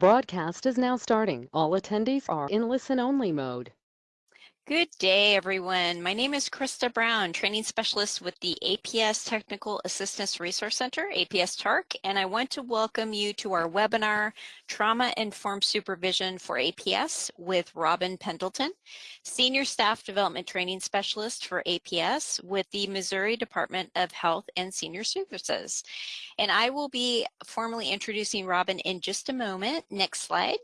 Broadcast is now starting. All attendees are in listen-only mode. Good day, everyone. My name is Krista Brown, training specialist with the APS Technical Assistance Resource Center, APS TARC, and I want to welcome you to our webinar, Trauma Informed Supervision for APS with Robin Pendleton, Senior Staff Development Training Specialist for APS with the Missouri Department of Health and Senior Services. And I will be formally introducing Robin in just a moment. Next slide.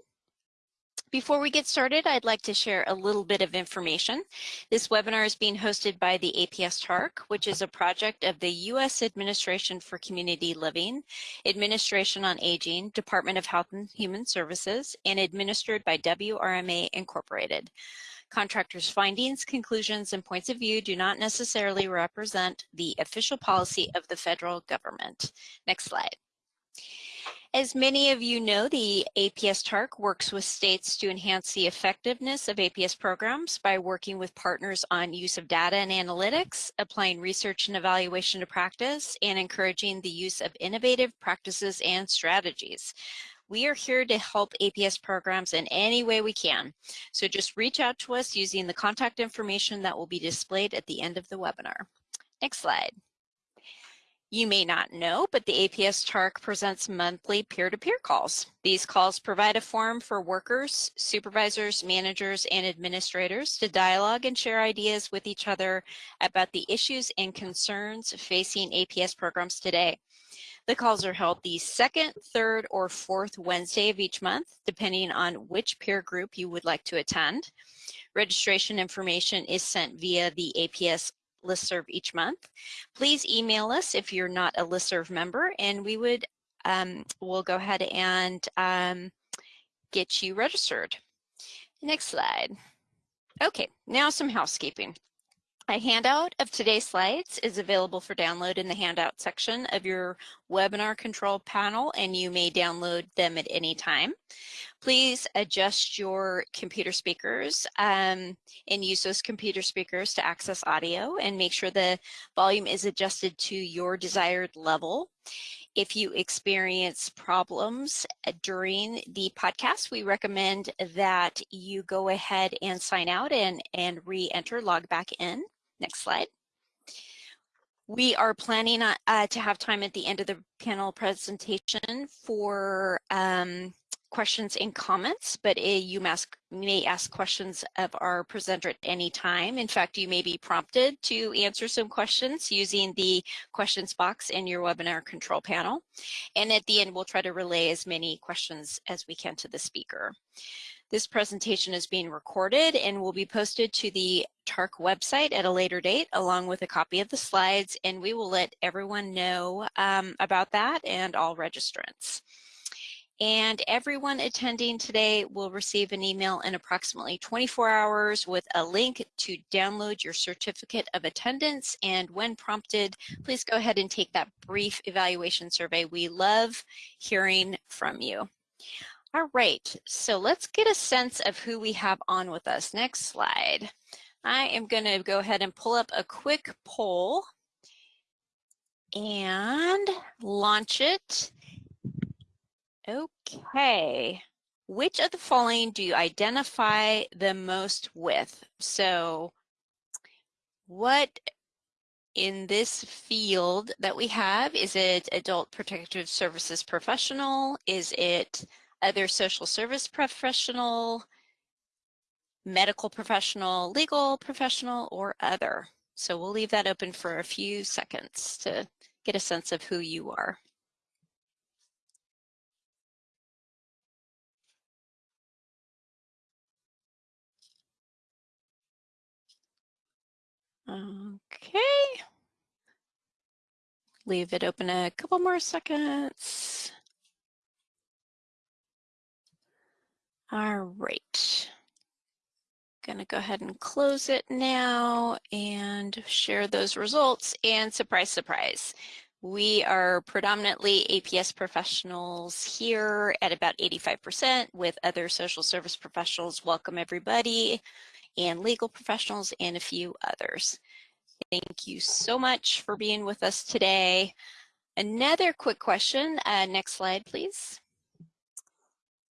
Before we get started, I'd like to share a little bit of information. This webinar is being hosted by the APS TARC, which is a project of the U.S. Administration for Community Living, Administration on Aging, Department of Health and Human Services, and administered by WRMA Incorporated. Contractors' findings, conclusions, and points of view do not necessarily represent the official policy of the federal government. Next slide. As many of you know, the APS TARC works with states to enhance the effectiveness of APS programs by working with partners on use of data and analytics, applying research and evaluation to practice, and encouraging the use of innovative practices and strategies. We are here to help APS programs in any way we can. So just reach out to us using the contact information that will be displayed at the end of the webinar. Next slide. You may not know, but the APS TARC presents monthly peer-to-peer -peer calls. These calls provide a forum for workers, supervisors, managers, and administrators to dialogue and share ideas with each other about the issues and concerns facing APS programs today. The calls are held the second, third, or fourth Wednesday of each month, depending on which peer group you would like to attend. Registration information is sent via the APS listserv each month. Please email us if you're not a listserv member and we would, um, we'll go ahead and um, get you registered. Next slide. Okay, now some housekeeping. A handout of today's slides is available for download in the handout section of your webinar control panel and you may download them at any time. Please adjust your computer speakers um, and use those computer speakers to access audio and make sure the volume is adjusted to your desired level. If you experience problems uh, during the podcast, we recommend that you go ahead and sign out and, and re-enter, log back in. Next slide. We are planning uh, to have time at the end of the panel presentation for um, questions and comments, but you ask, may ask questions of our presenter at any time. In fact, you may be prompted to answer some questions using the questions box in your webinar control panel. And at the end, we'll try to relay as many questions as we can to the speaker. This presentation is being recorded and will be posted to the TARC website at a later date along with a copy of the slides and we will let everyone know um, about that and all registrants. And everyone attending today will receive an email in approximately 24 hours with a link to download your certificate of attendance. And when prompted, please go ahead and take that brief evaluation survey. We love hearing from you. All right, so let's get a sense of who we have on with us. Next slide. I am going to go ahead and pull up a quick poll and launch it. Okay. Which of the following do you identify the most with? So what in this field that we have, is it adult protective services professional? Is it other social service professional, medical professional, legal professional, or other. So we'll leave that open for a few seconds to get a sense of who you are. Okay. Leave it open a couple more seconds. All right. Gonna go ahead and close it now and share those results and surprise, surprise. We are predominantly APS professionals here at about 85% with other social service professionals. Welcome everybody and legal professionals and a few others. Thank you so much for being with us today. Another quick question, uh, next slide please.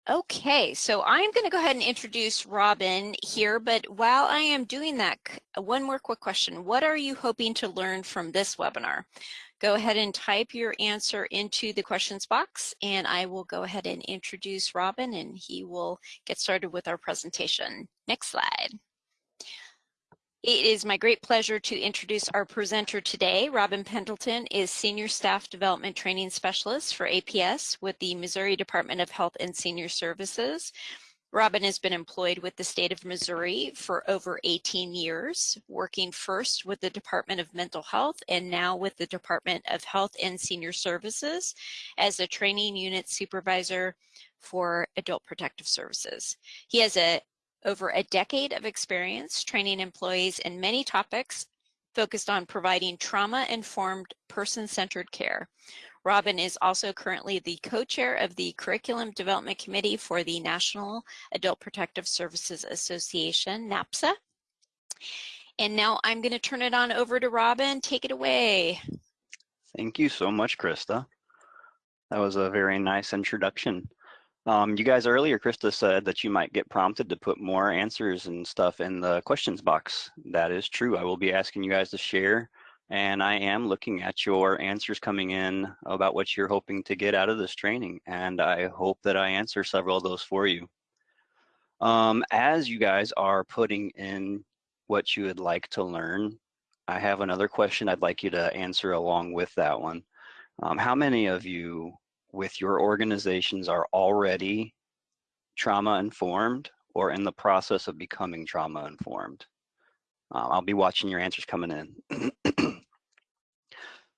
Okay, so I'm going to go ahead and introduce Robin here, but while I am doing that, one more quick question. What are you hoping to learn from this webinar? Go ahead and type your answer into the questions box and I will go ahead and introduce Robin and he will get started with our presentation. Next slide. It is my great pleasure to introduce our presenter today. Robin Pendleton is Senior Staff Development Training Specialist for APS with the Missouri Department of Health and Senior Services. Robin has been employed with the state of Missouri for over 18 years, working first with the Department of Mental Health and now with the Department of Health and Senior Services as a training unit supervisor for adult protective services. He has a over a decade of experience training employees in many topics focused on providing trauma-informed person-centered care. Robin is also currently the co-chair of the Curriculum Development Committee for the National Adult Protective Services Association, NAPSA. And now I'm going to turn it on over to Robin. Take it away. Thank you so much, Krista. That was a very nice introduction. Um, you guys earlier, Krista said that you might get prompted to put more answers and stuff in the questions box. That is true. I will be asking you guys to share and I am looking at your answers coming in about what you're hoping to get out of this training. And I hope that I answer several of those for you. Um, as you guys are putting in what you would like to learn, I have another question I'd like you to answer along with that one. Um, how many of you with your organizations are already trauma informed or in the process of becoming trauma informed? Um, I'll be watching your answers coming in.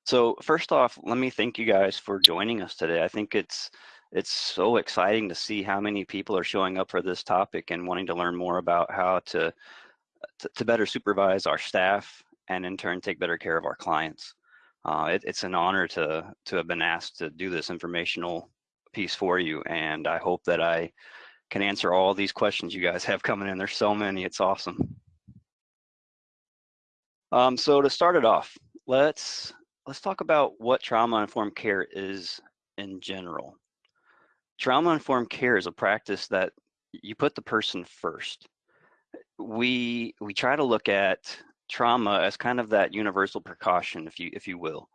so first off, let me thank you guys for joining us today. I think it's it's so exciting to see how many people are showing up for this topic and wanting to learn more about how to to, to better supervise our staff and in turn take better care of our clients. Uh, it, it's an honor to to have been asked to do this informational piece for you, and I hope that I can answer all these questions you guys have coming in. There's so many, it's awesome. Um, so to start it off, let's let's talk about what trauma-informed care is in general. Trauma-informed care is a practice that you put the person first. We we try to look at trauma as kind of that universal precaution, if you if you will.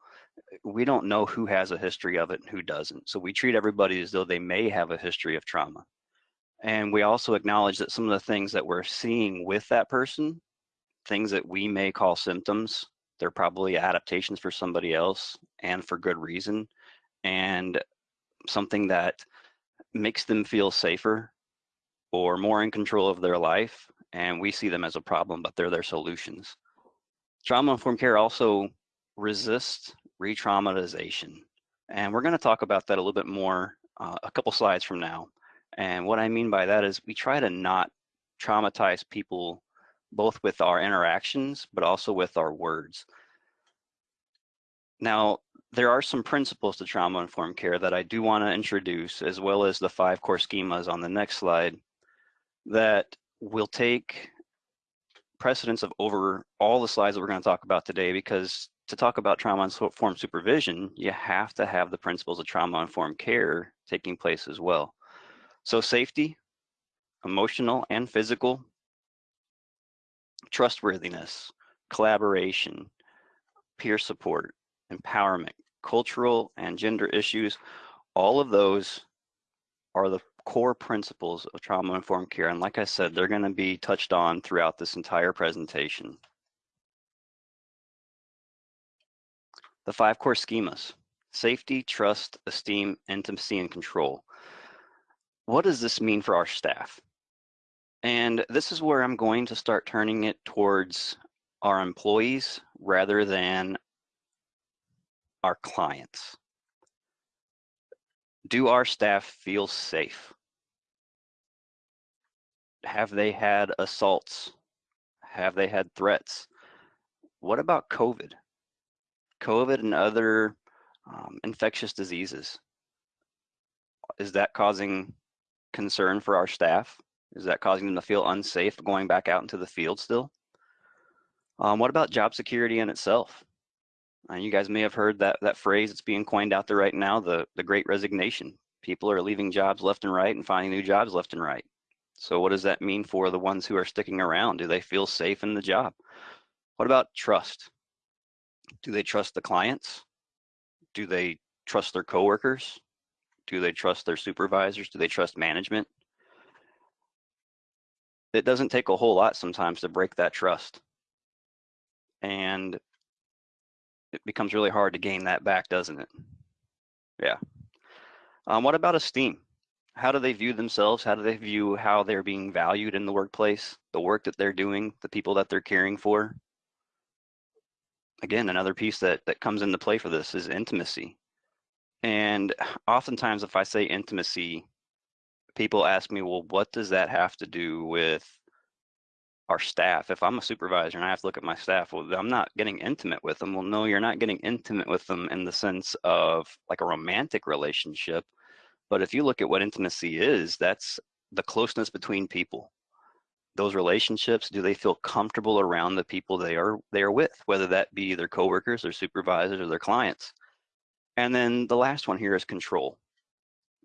We don't know who has a history of it and who doesn't. So we treat everybody as though they may have a history of trauma. And we also acknowledge that some of the things that we're seeing with that person, things that we may call symptoms, they're probably adaptations for somebody else and for good reason. And something that makes them feel safer or more in control of their life and we see them as a problem, but they're their solutions. Trauma-informed care also resists re-traumatization. And we're gonna talk about that a little bit more uh, a couple slides from now. And what I mean by that is we try to not traumatize people both with our interactions, but also with our words. Now, there are some principles to trauma-informed care that I do wanna introduce, as well as the five core schemas on the next slide, that will take precedence of over all the slides that we're going to talk about today because to talk about trauma-informed supervision, you have to have the principles of trauma-informed care taking place as well. So safety, emotional and physical, trustworthiness, collaboration, peer support, empowerment, cultural and gender issues, all of those are the core principles of trauma-informed care. And like I said, they're gonna be touched on throughout this entire presentation. The five core schemas, safety, trust, esteem, intimacy, and control. What does this mean for our staff? And this is where I'm going to start turning it towards our employees rather than our clients do our staff feel safe? Have they had assaults? Have they had threats? What about COVID? COVID and other um, infectious diseases. Is that causing concern for our staff? Is that causing them to feel unsafe going back out into the field still? Um, what about job security in itself? Uh, you guys may have heard that that phrase that's being coined out there right now, the the Great Resignation. People are leaving jobs left and right and finding new jobs left and right. So what does that mean for the ones who are sticking around? Do they feel safe in the job? What about trust? Do they trust the clients? Do they trust their coworkers? Do they trust their supervisors? Do they trust management? It doesn't take a whole lot sometimes to break that trust. And it becomes really hard to gain that back, doesn't it? Yeah. Um, what about esteem? How do they view themselves? How do they view how they're being valued in the workplace, the work that they're doing, the people that they're caring for? Again, another piece that, that comes into play for this is intimacy. And oftentimes, if I say intimacy, people ask me, well, what does that have to do with our staff? If I'm a supervisor and I have to look at my staff, well, I'm not getting intimate with them. Well, no, you're not getting intimate with them in the sense of like a romantic relationship. But if you look at what intimacy is, that's the closeness between people. Those relationships, do they feel comfortable around the people they are they are with, whether that be their coworkers, their supervisors, or their clients? And then the last one here is control.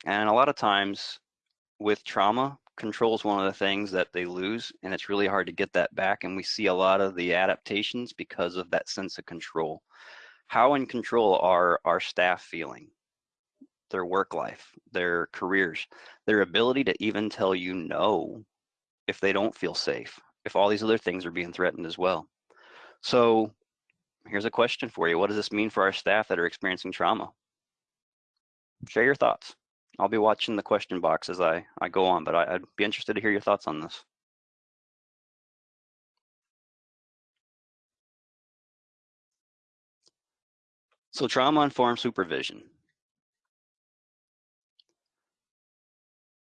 And a lot of times with trauma, control is one of the things that they lose, and it's really hard to get that back. And we see a lot of the adaptations because of that sense of control. How in control are our staff feeling? Their work life, their careers, their ability to even tell you no if they don't feel safe, if all these other things are being threatened as well. So here's a question for you. What does this mean for our staff that are experiencing trauma? Share your thoughts. I'll be watching the question box as I, I go on, but I, I'd be interested to hear your thoughts on this. So trauma-informed supervision.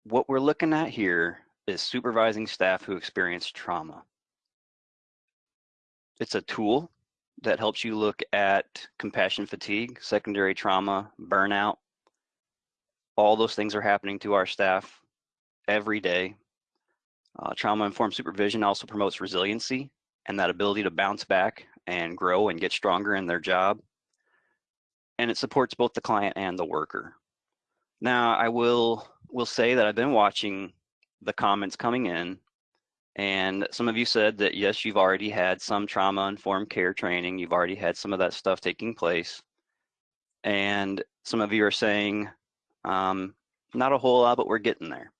What we're looking at here is supervising staff who experience trauma. It's a tool that helps you look at compassion fatigue, secondary trauma, burnout. All those things are happening to our staff every day. Uh, Trauma-informed supervision also promotes resiliency and that ability to bounce back and grow and get stronger in their job. And it supports both the client and the worker. Now, I will will say that I've been watching the comments coming in and some of you said that yes, you've already had some trauma informed care training. You've already had some of that stuff taking place. And some of you are saying, um, not a whole lot, but we're getting there.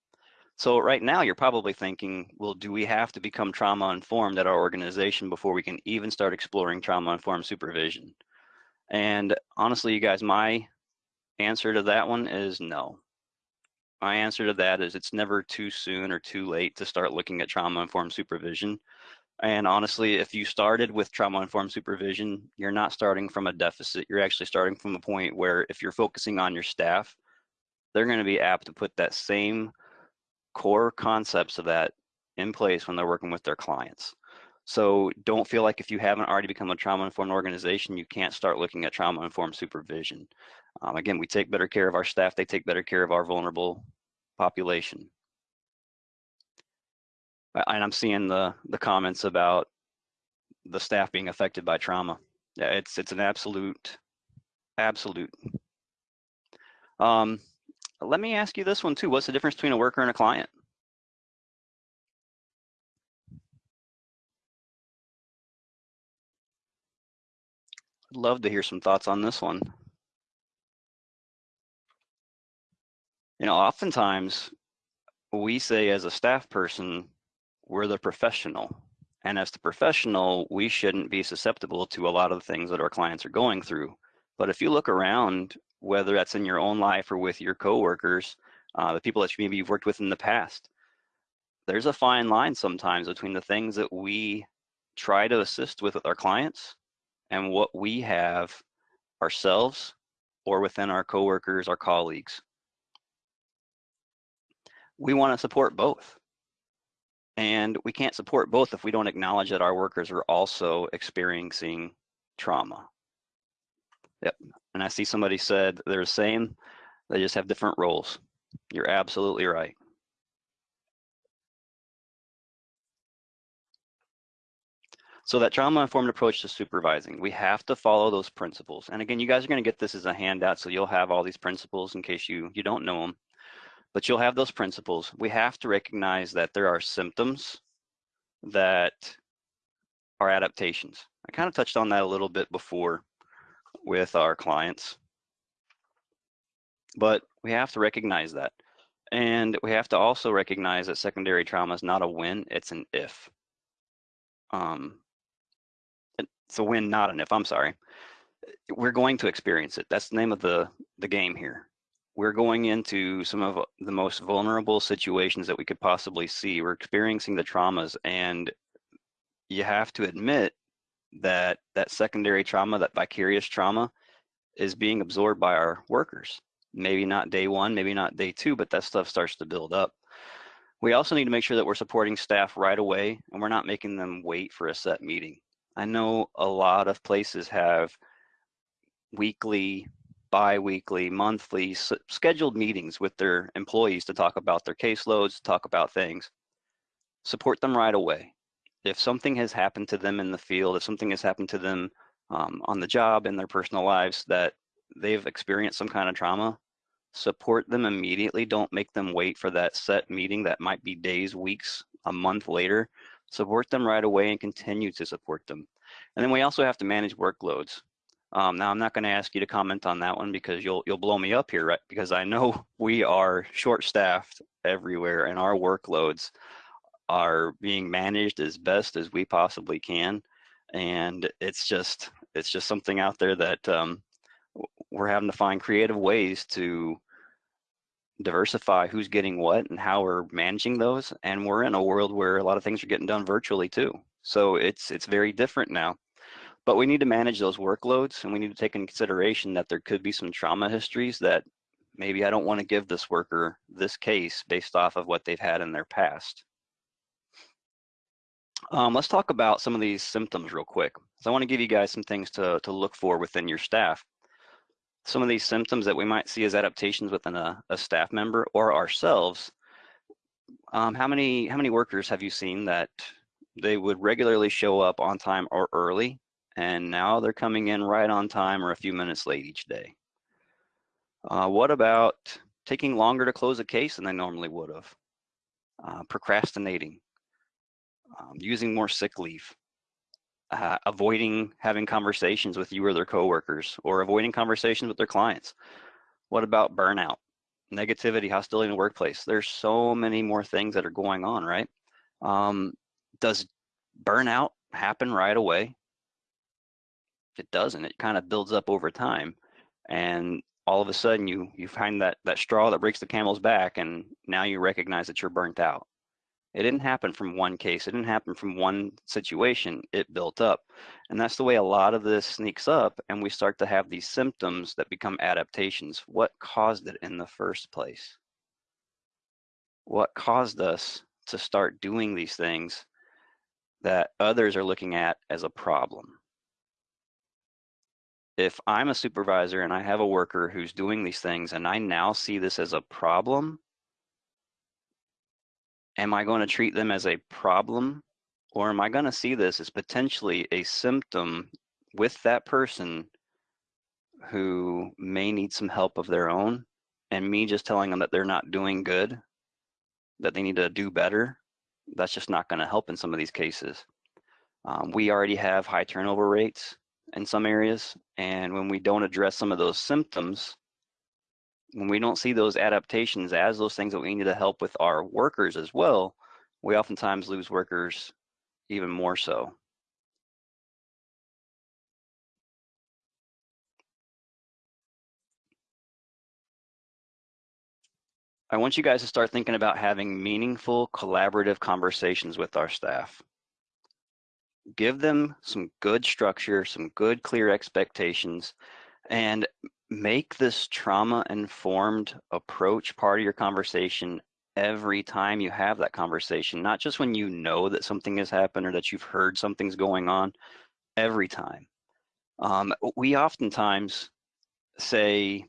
So right now you're probably thinking, well, do we have to become trauma informed at our organization before we can even start exploring trauma informed supervision? And honestly, you guys, my answer to that one is no my answer to that is it's never too soon or too late to start looking at trauma-informed supervision. And honestly, if you started with trauma-informed supervision, you're not starting from a deficit. You're actually starting from a point where if you're focusing on your staff, they're going to be apt to put that same core concepts of that in place when they're working with their clients. So don't feel like if you haven't already become a trauma-informed organization, you can't start looking at trauma-informed supervision. Um, again, we take better care of our staff. They take better care of our vulnerable population. And I'm seeing the, the comments about the staff being affected by trauma. Yeah, it's, it's an absolute, absolute. Um, let me ask you this one too. What's the difference between a worker and a client? I'd love to hear some thoughts on this one. You know, oftentimes we say as a staff person, we're the professional. And as the professional, we shouldn't be susceptible to a lot of the things that our clients are going through. But if you look around, whether that's in your own life or with your coworkers, uh, the people that maybe you've worked with in the past, there's a fine line sometimes between the things that we try to assist with with our clients and what we have ourselves or within our coworkers, our colleagues we want to support both. And we can't support both if we don't acknowledge that our workers are also experiencing trauma. Yep. And I see somebody said they're the same, they just have different roles. You're absolutely right. So that trauma-informed approach to supervising, we have to follow those principles. And again, you guys are gonna get this as a handout, so you'll have all these principles in case you, you don't know them. But you'll have those principles. We have to recognize that there are symptoms that are adaptations. I kind of touched on that a little bit before with our clients. But we have to recognize that. And we have to also recognize that secondary trauma is not a win, it's an if. Um, it's a win, not an if, I'm sorry. We're going to experience it. That's the name of the, the game here. We're going into some of the most vulnerable situations that we could possibly see. We're experiencing the traumas and you have to admit that that secondary trauma, that vicarious trauma is being absorbed by our workers. Maybe not day one, maybe not day two, but that stuff starts to build up. We also need to make sure that we're supporting staff right away and we're not making them wait for a set meeting. I know a lot of places have weekly, bi-weekly, monthly scheduled meetings with their employees to talk about their caseloads, talk about things. Support them right away. If something has happened to them in the field, if something has happened to them um, on the job in their personal lives that they've experienced some kind of trauma, support them immediately. Don't make them wait for that set meeting that might be days, weeks, a month later. Support them right away and continue to support them. And then we also have to manage workloads. Um, now I'm not going to ask you to comment on that one because you'll you'll blow me up here, right? Because I know we are short-staffed everywhere, and our workloads are being managed as best as we possibly can. And it's just it's just something out there that um, we're having to find creative ways to diversify who's getting what and how we're managing those. And we're in a world where a lot of things are getting done virtually too. So it's it's very different now. But we need to manage those workloads and we need to take in consideration that there could be some trauma histories that maybe I don't want to give this worker this case based off of what they've had in their past. Um, let's talk about some of these symptoms real quick. So I want to give you guys some things to, to look for within your staff some of these symptoms that we might see as adaptations within a, a staff member or ourselves, um, how many how many workers have you seen that they would regularly show up on time or early, and now they're coming in right on time or a few minutes late each day? Uh, what about taking longer to close a case than they normally would have? Uh, procrastinating, um, using more sick leave, uh, avoiding having conversations with you or their coworkers or avoiding conversations with their clients. What about burnout, negativity, hostility in the workplace? There's so many more things that are going on, right? Um, does burnout happen right away? It doesn't. It kind of builds up over time, and all of a sudden you you find that that straw that breaks the camel's back, and now you recognize that you're burnt out. It didn't happen from one case. It didn't happen from one situation. It built up. And that's the way a lot of this sneaks up and we start to have these symptoms that become adaptations. What caused it in the first place? What caused us to start doing these things that others are looking at as a problem? If I'm a supervisor and I have a worker who's doing these things and I now see this as a problem, am I going to treat them as a problem or am I going to see this as potentially a symptom with that person who may need some help of their own and me just telling them that they're not doing good, that they need to do better, that's just not going to help in some of these cases. Um, we already have high turnover rates in some areas, and when we don't address some of those symptoms, when we don't see those adaptations as those things that we need to help with our workers as well, we oftentimes lose workers even more so. I want you guys to start thinking about having meaningful collaborative conversations with our staff. Give them some good structure, some good clear expectations, and make this trauma informed approach part of your conversation every time you have that conversation, not just when you know that something has happened or that you've heard something's going on, every time. Um, we oftentimes say,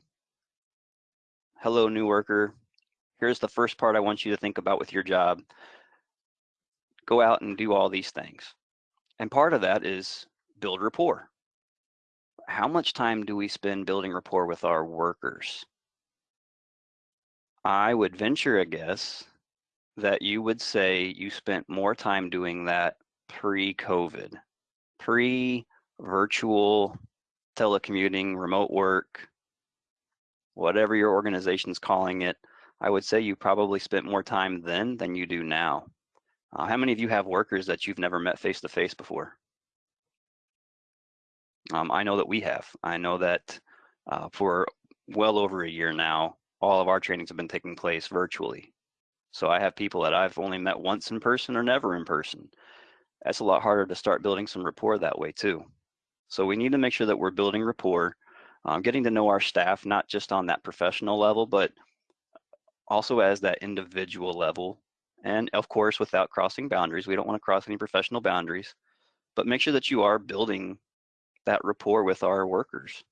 hello, new worker. Here's the first part I want you to think about with your job. Go out and do all these things. And part of that is build rapport. How much time do we spend building rapport with our workers? I would venture a guess that you would say you spent more time doing that pre-COVID, pre-virtual telecommuting, remote work, whatever your organization's calling it. I would say you probably spent more time then than you do now. Uh, how many of you have workers that you've never met face to face before? Um, I know that we have. I know that uh, for well over a year now, all of our trainings have been taking place virtually. So I have people that I've only met once in person or never in person. That's a lot harder to start building some rapport that way too. So we need to make sure that we're building rapport, um, getting to know our staff, not just on that professional level, but also as that individual level. And of course, without crossing boundaries, we don't want to cross any professional boundaries, but make sure that you are building that rapport with our workers.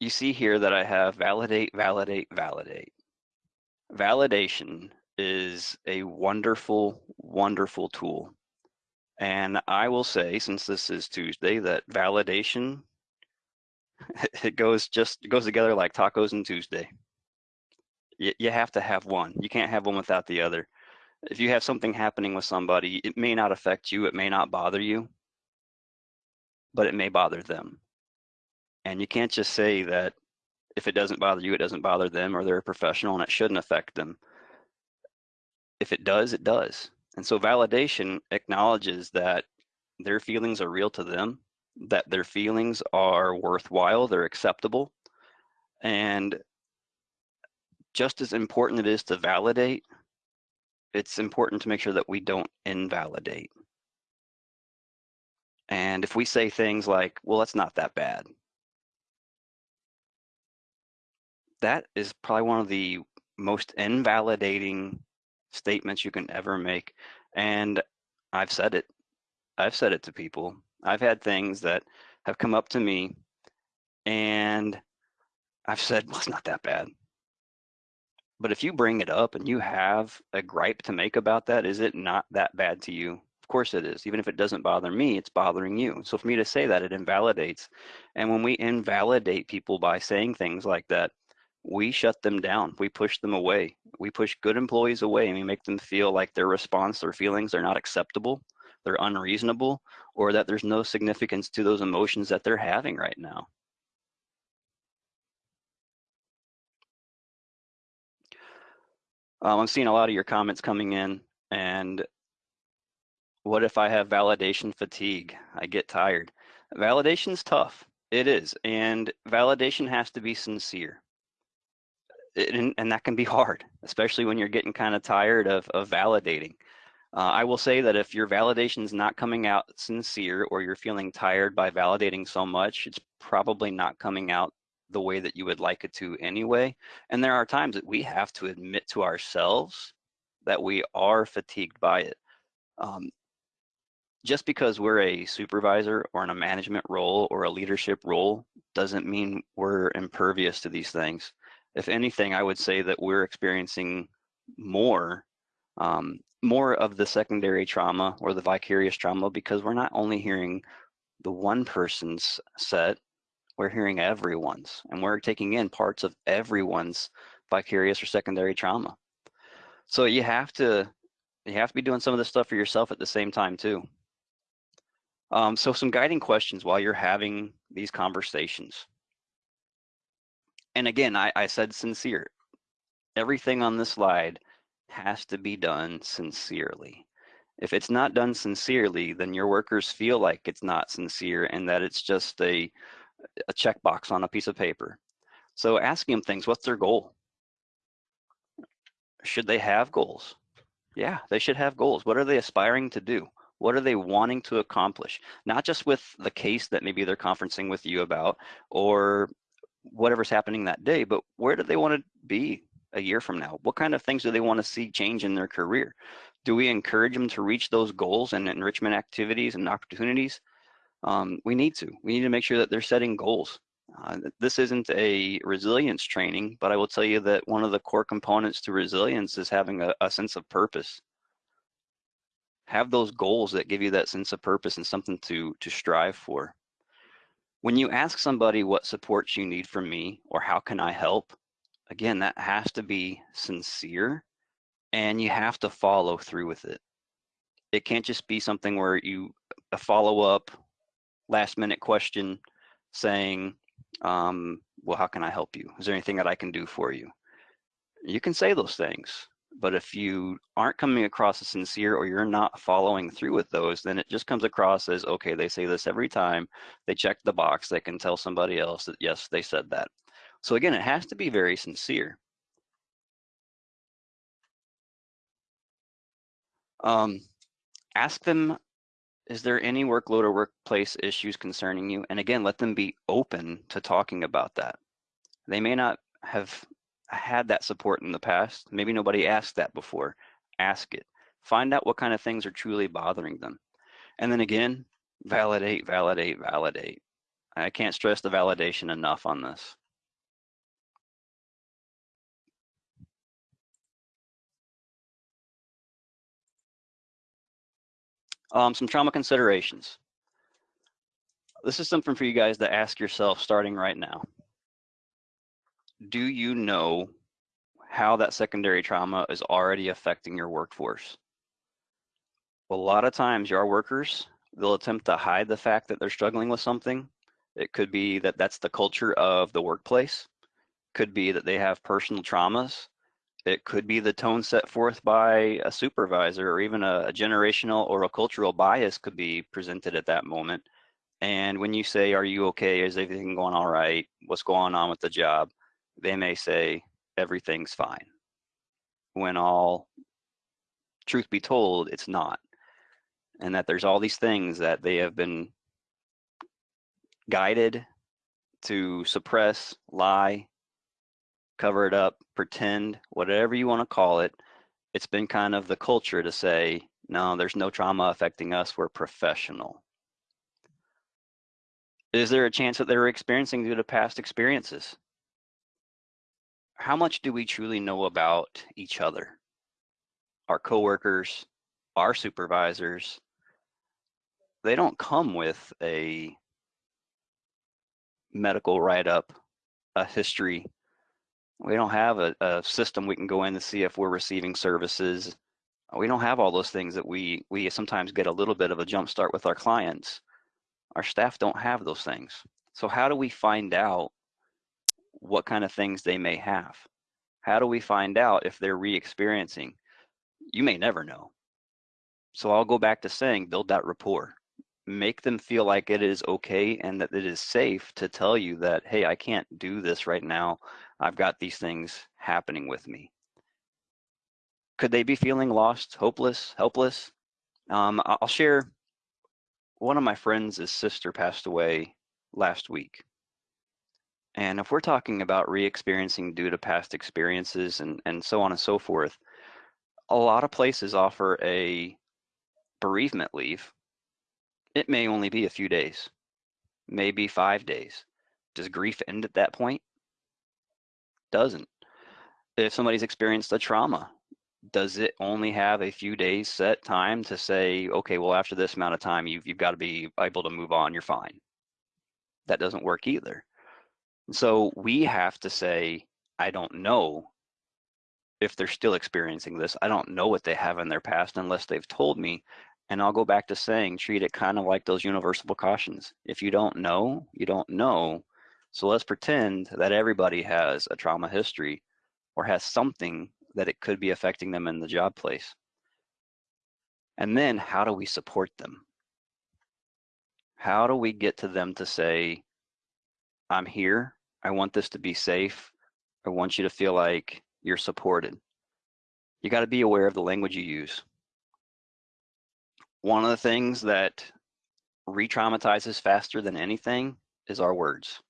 You see here that I have validate, validate, validate. Validation is a wonderful, wonderful tool. And I will say, since this is Tuesday, that validation, it goes just it goes together like tacos and Tuesday. You, you have to have one. You can't have one without the other if you have something happening with somebody, it may not affect you, it may not bother you, but it may bother them. And you can't just say that if it doesn't bother you, it doesn't bother them, or they're a professional and it shouldn't affect them. If it does, it does. And so validation acknowledges that their feelings are real to them, that their feelings are worthwhile, they're acceptable. And just as important it is to validate, it's important to make sure that we don't invalidate. And if we say things like, well, that's not that bad, that is probably one of the most invalidating statements you can ever make. And I've said it. I've said it to people. I've had things that have come up to me and I've said, well, it's not that bad. But if you bring it up and you have a gripe to make about that, is it not that bad to you? Of course it is. Even if it doesn't bother me, it's bothering you. So for me to say that, it invalidates. And when we invalidate people by saying things like that, we shut them down. We push them away. We push good employees away and we make them feel like their response, their feelings are not acceptable, they're unreasonable, or that there's no significance to those emotions that they're having right now. Um, I'm seeing a lot of your comments coming in and what if I have validation fatigue? I get tired. Validation's tough. It is. And validation has to be sincere. It, and, and, that can be hard, especially when you're getting kind of tired of, of validating. Uh, I will say that if your validation is not coming out sincere or you're feeling tired by validating so much, it's probably not coming out the way that you would like it to anyway. And there are times that we have to admit to ourselves that we are fatigued by it. Um, just because we're a supervisor or in a management role or a leadership role doesn't mean we're impervious to these things. If anything, I would say that we're experiencing more um, more of the secondary trauma or the vicarious trauma because we're not only hearing the one person's set we're hearing everyone's and we're taking in parts of everyone's vicarious or secondary trauma. So you have to you have to be doing some of this stuff for yourself at the same time too. Um, so some guiding questions while you're having these conversations. And again, I, I said sincere. Everything on this slide has to be done sincerely. If it's not done sincerely, then your workers feel like it's not sincere and that it's just a a checkbox on a piece of paper. So asking them things, what's their goal? Should they have goals? Yeah, they should have goals. What are they aspiring to do? What are they wanting to accomplish? Not just with the case that maybe they're conferencing with you about or whatever's happening that day, but where do they want to be a year from now? What kind of things do they want to see change in their career? Do we encourage them to reach those goals and enrichment activities and opportunities? Um, we need to. We need to make sure that they're setting goals Uh, this isn't a resilience training, but I will tell you that one of the core components to resilience is having a, a sense of purpose. Have those goals that give you that sense of purpose and something to, to strive for. When you ask somebody what supports you need from me or how can I help, again, that has to be sincere and you have to follow through with it. It can't just be something where you follow up last minute question saying, um, well, how can I help you? Is there anything that I can do for you? You can say those things, but if you aren't coming across as sincere or you're not following through with those, then it just comes across as, okay, they say this every time, they check the box, they can tell somebody else that, yes, they said that. So again, it has to be very sincere. Um, ask them, is there any workload or workplace issues concerning you? And again, let them be open to talking about that. They may not have had that support in the past. Maybe nobody asked that before. Ask it. Find out what kind of things are truly bothering them. And then again, validate, validate, validate. I can't stress the validation enough on this. Um, some trauma considerations. This is something for you guys to ask yourself starting right now. Do you know how that secondary trauma is already affecting your workforce? A lot of times your workers, they'll attempt to hide the fact that they're struggling with something. It could be that that's the culture of the workplace. Could be that they have personal traumas it could be the tone set forth by a supervisor or even a, a, generational or a cultural bias could be presented at that moment. And when you say, are you okay? Is everything going all right? What's going on with the job? They may say, everything's fine. When all truth be told, it's not. And that there's all these things that they have been guided to suppress, lie, cover it up, pretend, whatever you want to call it. It's been kind of the culture to say, no, there's no trauma affecting us. We're professional. Is there a chance that they're experiencing due to past experiences? How much do we truly know about each other? Our coworkers, our supervisors, they don't come with a medical write-up, a history we don't have a, a system we can go in to see if we're receiving services. We don't have all those things that we we sometimes get a little bit of a jump start with our clients. Our staff don't have those things. So how do we find out what kind of things they may have? How do we find out if they're re-experiencing? You may never know. So I'll go back to saying build that rapport make them feel like it is okay and that it is safe to tell you that, hey, I can't do this right now. I've got these things happening with me. Could they be feeling lost, hopeless, helpless? Um, I'll share one of my friends' sister passed away last week. And if we're talking about re-experiencing due to past experiences and, and so on and so forth, a lot of places offer a bereavement leave it may only be a few days, maybe five days. Does grief end at that point? Doesn't. If somebody's experienced a trauma, does it only have a few days set time to say, okay, well, after this amount of time, you've, you've got to be able to move on, you're fine. That doesn't work either. So we have to say, I don't know if they're still experiencing this. I don't know what they have in their past unless they've told me. And I'll go back to saying, treat it kind of like those universal precautions. If you don't know, you don't know. So let's pretend that everybody has a trauma history or has something that it could be affecting them in the job place. And then how do we support them? How do we get to them to say, I'm here, I want this to be safe, I want you to feel like you're supported. You got to be aware of the language you use. One of the things that re-traumatizes faster than anything is our words.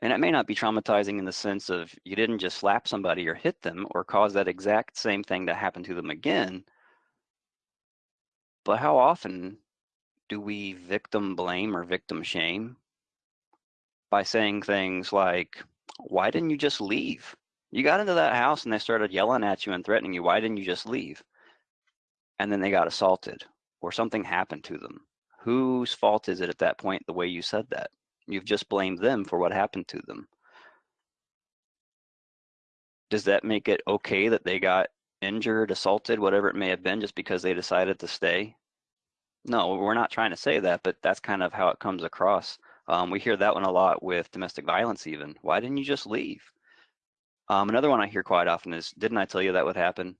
And it may not be traumatizing in the sense of you didn't just slap somebody or hit them or cause that exact same thing to happen to them again. But how often do we victim blame or victim shame? by saying things like, why didn't you just leave? You got into that house and they started yelling at you and threatening you. Why didn't you just leave? And then they got assaulted or something happened to them. Whose fault is it at that point the way you said that? You've just blamed them for what happened to them. Does that make it okay that they got injured, assaulted, whatever it may have been, just because they decided to stay? No, we're not trying to say that, but that's kind of how it comes across. Um, we hear that one a lot with domestic violence even. Why didn't you just leave? Um, another one I hear quite often is, didn't I tell you that would happen?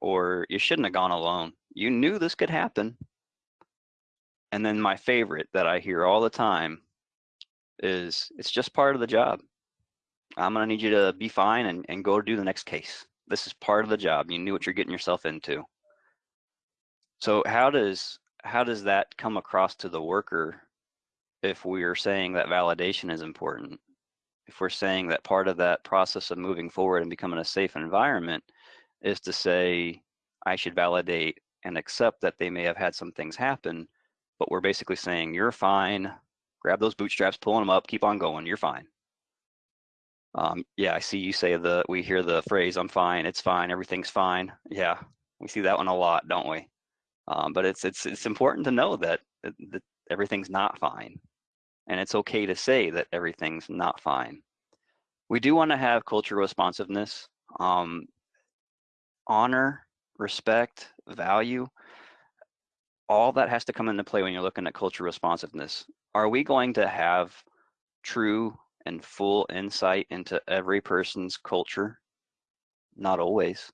Or you shouldn't have gone alone. You knew this could happen. And then my favorite that I hear all the time is, it's just part of the job. I'm gonna need you to be fine and, and go do the next case. This is part of the job. You knew what you're getting yourself into. So how does how does that come across to the worker if we're saying that validation is important? If we're saying that part of that process of moving forward and becoming a safe environment is to say, I should validate and accept that they may have had some things happen, but we're basically saying, you're fine, grab those bootstraps, pulling them up, keep on going, you're fine. Um, yeah, I see you say the, we hear the phrase, I'm fine, it's fine, everything's fine. Yeah, we see that one a lot, don't we? Um, but it's, it's, it's important to know that, that everything's not fine. And it's okay to say that everything's not fine. We do want to have cultural responsiveness, um, honor, respect, value. All that has to come into play when you're looking at cultural responsiveness. Are we going to have true and full insight into every person's culture? Not always.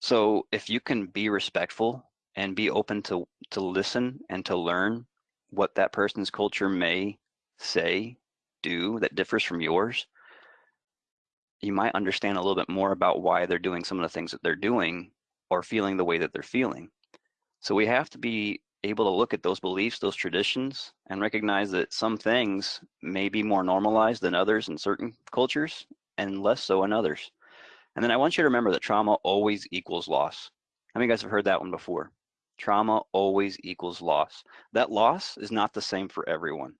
So if you can be respectful and be open to, to listen and to learn what that person's culture may say, do that differs from yours, you might understand a little bit more about why they're doing some of the things that they're doing or feeling the way that they're feeling. So we have to be able to look at those beliefs, those traditions, and recognize that some things may be more normalized than others in certain cultures and less so in others. And then I want you to remember that trauma always equals loss. How many of you guys have heard that one before? Trauma always equals loss. That loss is not the same for everyone.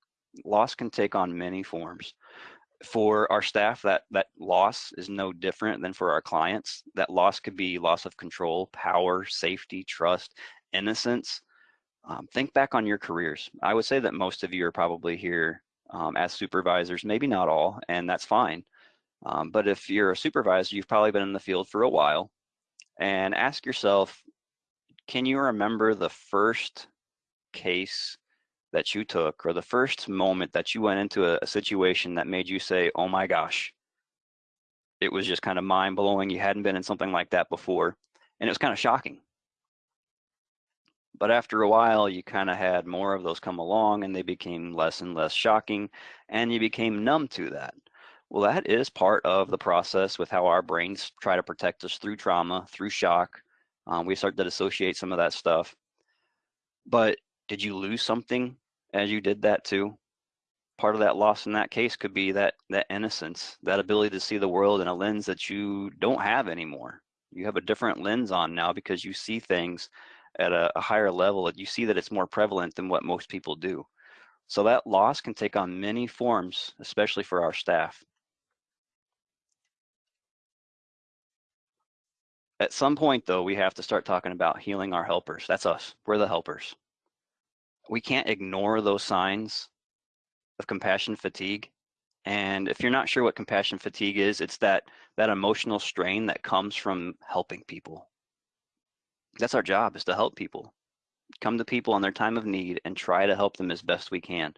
Loss can take on many forms. For our staff, that, that loss is no different than for our clients. That loss could be loss of control, power, safety, trust, innocence, um, think back on your careers. I would say that most of you are probably here um, as supervisors, maybe not all, and that's fine. Um, but if you're a supervisor, you've probably been in the field for a while and ask yourself, can you remember the first case that you took or the first moment that you went into a, a situation that made you say, oh my gosh, it was just kind of mind blowing. You hadn't been in something like that before. And it was kind of shocking. But after a while, you kind of had more of those come along and they became less and less shocking and you became numb to that. Well, that is part of the process with how our brains try to protect us through trauma, through shock. Um, we start to dissociate some of that stuff. But did you lose something as you did that too? Part of that loss in that case could be that that innocence, that ability to see the world in a lens that you don't have anymore. You have a different lens on now because you see things at a, a higher level, you see that it's more prevalent than what most people do. So that loss can take on many forms, especially for our staff. At some point, though, we have to start talking about healing our helpers. That's us. We're the helpers. We can't ignore those signs of compassion fatigue. And if you're not sure what compassion fatigue is, it's that that emotional strain that comes from helping people, that's our job is to help people come to people in their time of need and try to help them as best we can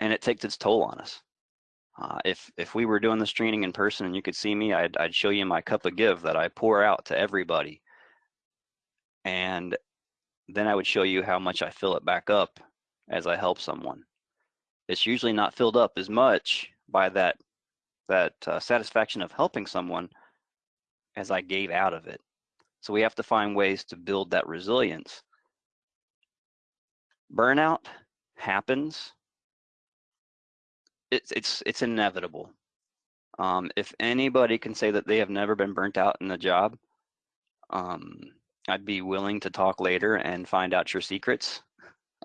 and it takes its toll on us. Uh, if if we were doing this training in person and you could see me I'd, I'd show you my cup of give that i pour out to everybody and then i would show you how much i fill it back up as i help someone. It's usually not filled up as much by that that uh, satisfaction of helping someone as i gave out of it so we have to find ways to build that resilience. Burnout happens. It's, it's, it's inevitable. Um, if anybody can say that they have never been burnt out in the job, um, I'd be willing to talk later and find out your secrets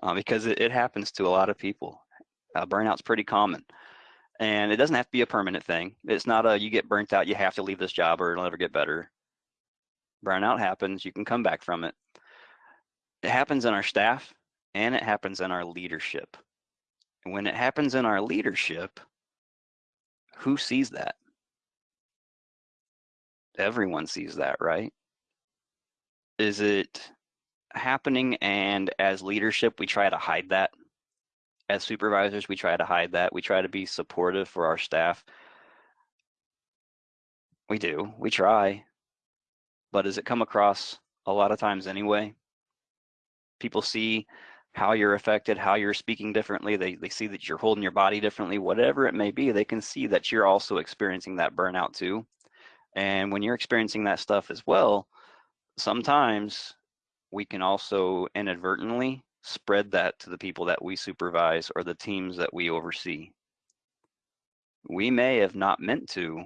uh, because it, it, happens to a lot of people. Uh, burnout's pretty common. And it doesn't have to be a permanent thing. It's not a you get burnt out, you have to leave this job or it'll never get better. Burnout happens, you can come back from it. It happens in our staff and it happens in our leadership. And when it happens in our leadership, who sees that? Everyone sees that, right? Is it happening and as leadership we try to hide that? As supervisors, we try to hide that. We try to be supportive for our staff. We do, we try. But does it come across a lot of times anyway? People see how you're affected, how you're speaking differently. They, they see that you're holding your body differently, whatever it may be, they can see that you're also experiencing that burnout too. And when you're experiencing that stuff as well, sometimes we can also inadvertently spread that to the people that we supervise or the teams that we oversee. We may have not meant to,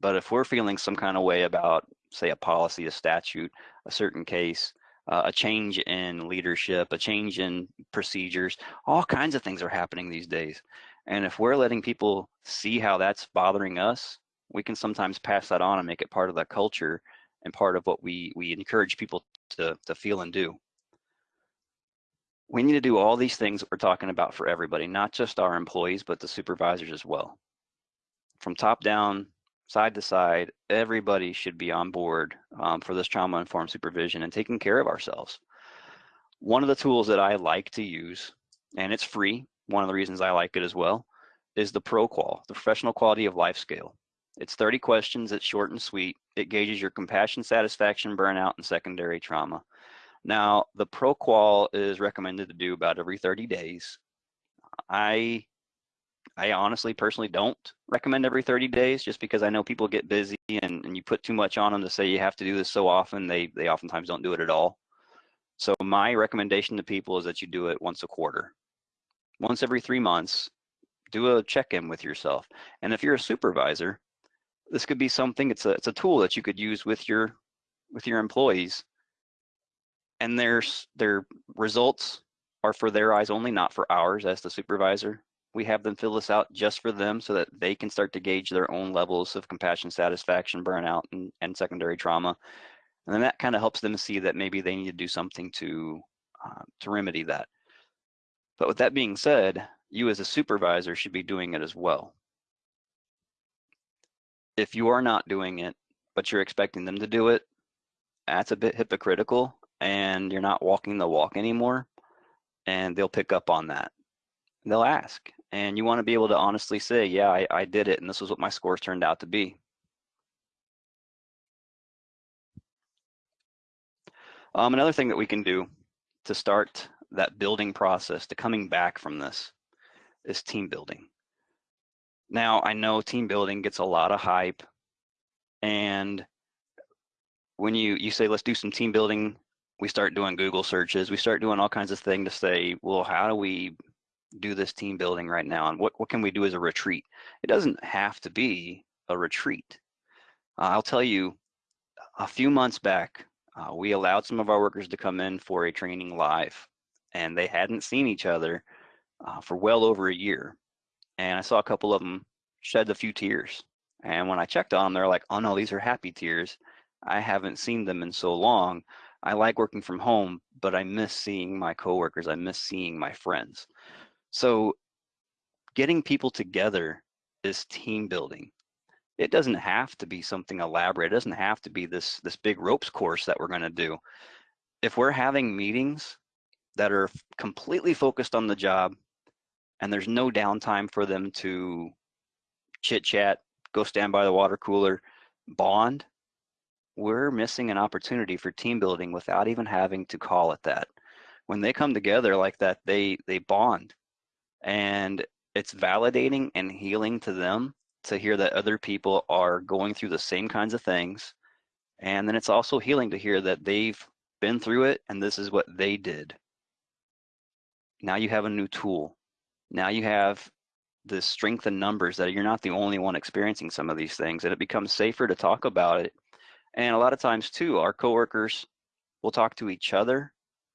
but if we're feeling some kind of way about, say, a policy, a statute, a certain case, uh, a change in leadership, a change in procedures, all kinds of things are happening these days. And if we're letting people see how that's bothering us, we can sometimes pass that on and make it part of the culture and part of what we, we encourage people to, to feel and do. We need to do all these things that we're talking about for everybody, not just our employees, but the supervisors as well. From top down, side to side, everybody should be on board um, for this trauma informed supervision and taking care of ourselves. One of the tools that I like to use, and it's free, one of the reasons I like it as well, is the ProQOL, the Professional Quality of Life Scale. It's 30 questions, it's short and sweet. It gauges your compassion, satisfaction, burnout, and secondary trauma. Now, the ProQOL is recommended to do about every 30 days. I I honestly personally don't recommend every 30 days just because I know people get busy and, and you put too much on them to say you have to do this so often, they, they oftentimes don't do it at all. So my recommendation to people is that you do it once a quarter. Once every three months, do a check-in with yourself. And if you're a supervisor, this could be something, it's a, it's a tool that you could use with your, with your employees. And their, their results are for their eyes only, not for ours as the supervisor. We have them fill this out just for them so that they can start to gauge their own levels of compassion, satisfaction, burnout, and, and secondary trauma. And then that kind of helps them see that maybe they need to do something to, uh, to remedy that. But with that being said, you as a supervisor should be doing it as well. If you are not doing it, but you're expecting them to do it, that's a bit hypocritical and you're not walking the walk anymore and they'll pick up on that. They'll ask and you want to be able to honestly say, yeah, I, I did it and this is what my scores turned out to be. Um, another thing that we can do to start that building process to coming back from this is team building. Now, I know team building gets a lot of hype and when you, you say, let's do some team building, we start doing Google searches, we start doing all kinds of things to say, well, how do we do this team building right now and what, what can we do as a retreat? It doesn't have to be a retreat. Uh, I'll tell you, a few months back, uh, we allowed some of our workers to come in for a training live and they hadn't seen each other uh, for well over a year. And I saw a couple of them shed a few tears. And when I checked on them, they're like, oh no, these are happy tears. I haven't seen them in so long. I like working from home, but I miss seeing my coworkers. I miss seeing my friends. So getting people together is team building. It doesn't have to be something elaborate. It doesn't have to be this, this big ropes course that we're gonna do. If we're having meetings that are completely focused on the job and there's no downtime for them to chit chat, go stand by the water cooler, bond, we're missing an opportunity for team building without even having to call it that. When they come together like that, they they bond. And it's validating and healing to them to hear that other people are going through the same kinds of things. And then it's also healing to hear that they've been through it and this is what they did. Now you have a new tool. Now you have the strength in numbers that you're not the only one experiencing some of these things and it becomes safer to talk about it and a lot of times too, our coworkers will talk to each other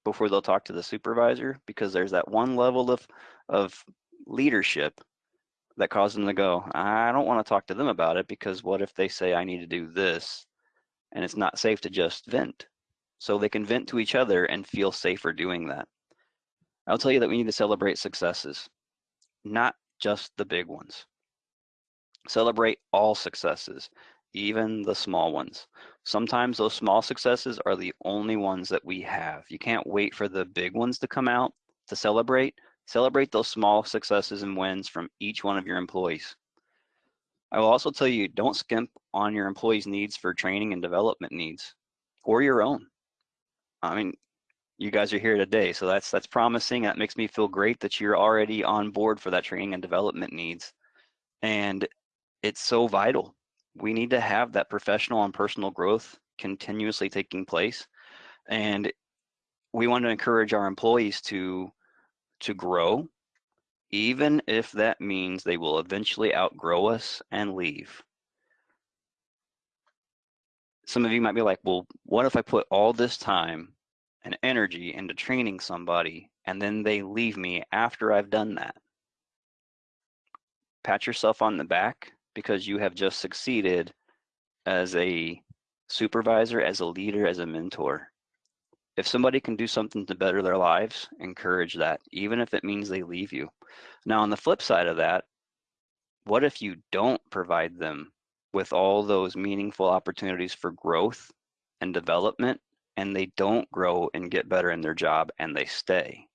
before they'll talk to the supervisor because there's that one level of, of leadership that causes them to go, I don't want to talk to them about it because what if they say I need to do this and it's not safe to just vent? So they can vent to each other and feel safer doing that. I'll tell you that we need to celebrate successes, not just the big ones. Celebrate all successes, even the small ones. Sometimes those small successes are the only ones that we have. You can't wait for the big ones to come out to celebrate. Celebrate those small successes and wins from each one of your employees. I will also tell you, don't skimp on your employees' needs for training and development needs or your own. I mean, you guys are here today, so that's that's promising. That makes me feel great that you're already on board for that training and development needs. And it's so vital. We need to have that professional and personal growth continuously taking place. And we want to encourage our employees to to grow, even if that means they will eventually outgrow us and leave. Some of you might be like, well, what if I put all this time and energy into training somebody and then they leave me after I've done that? Pat yourself on the back because you have just succeeded as a supervisor, as a leader, as a mentor. If somebody can do something to better their lives, encourage that, even if it means they leave you. Now, on the flip side of that, what if you don't provide them with all those meaningful opportunities for growth and development, and they don't grow and get better in their job and they stay?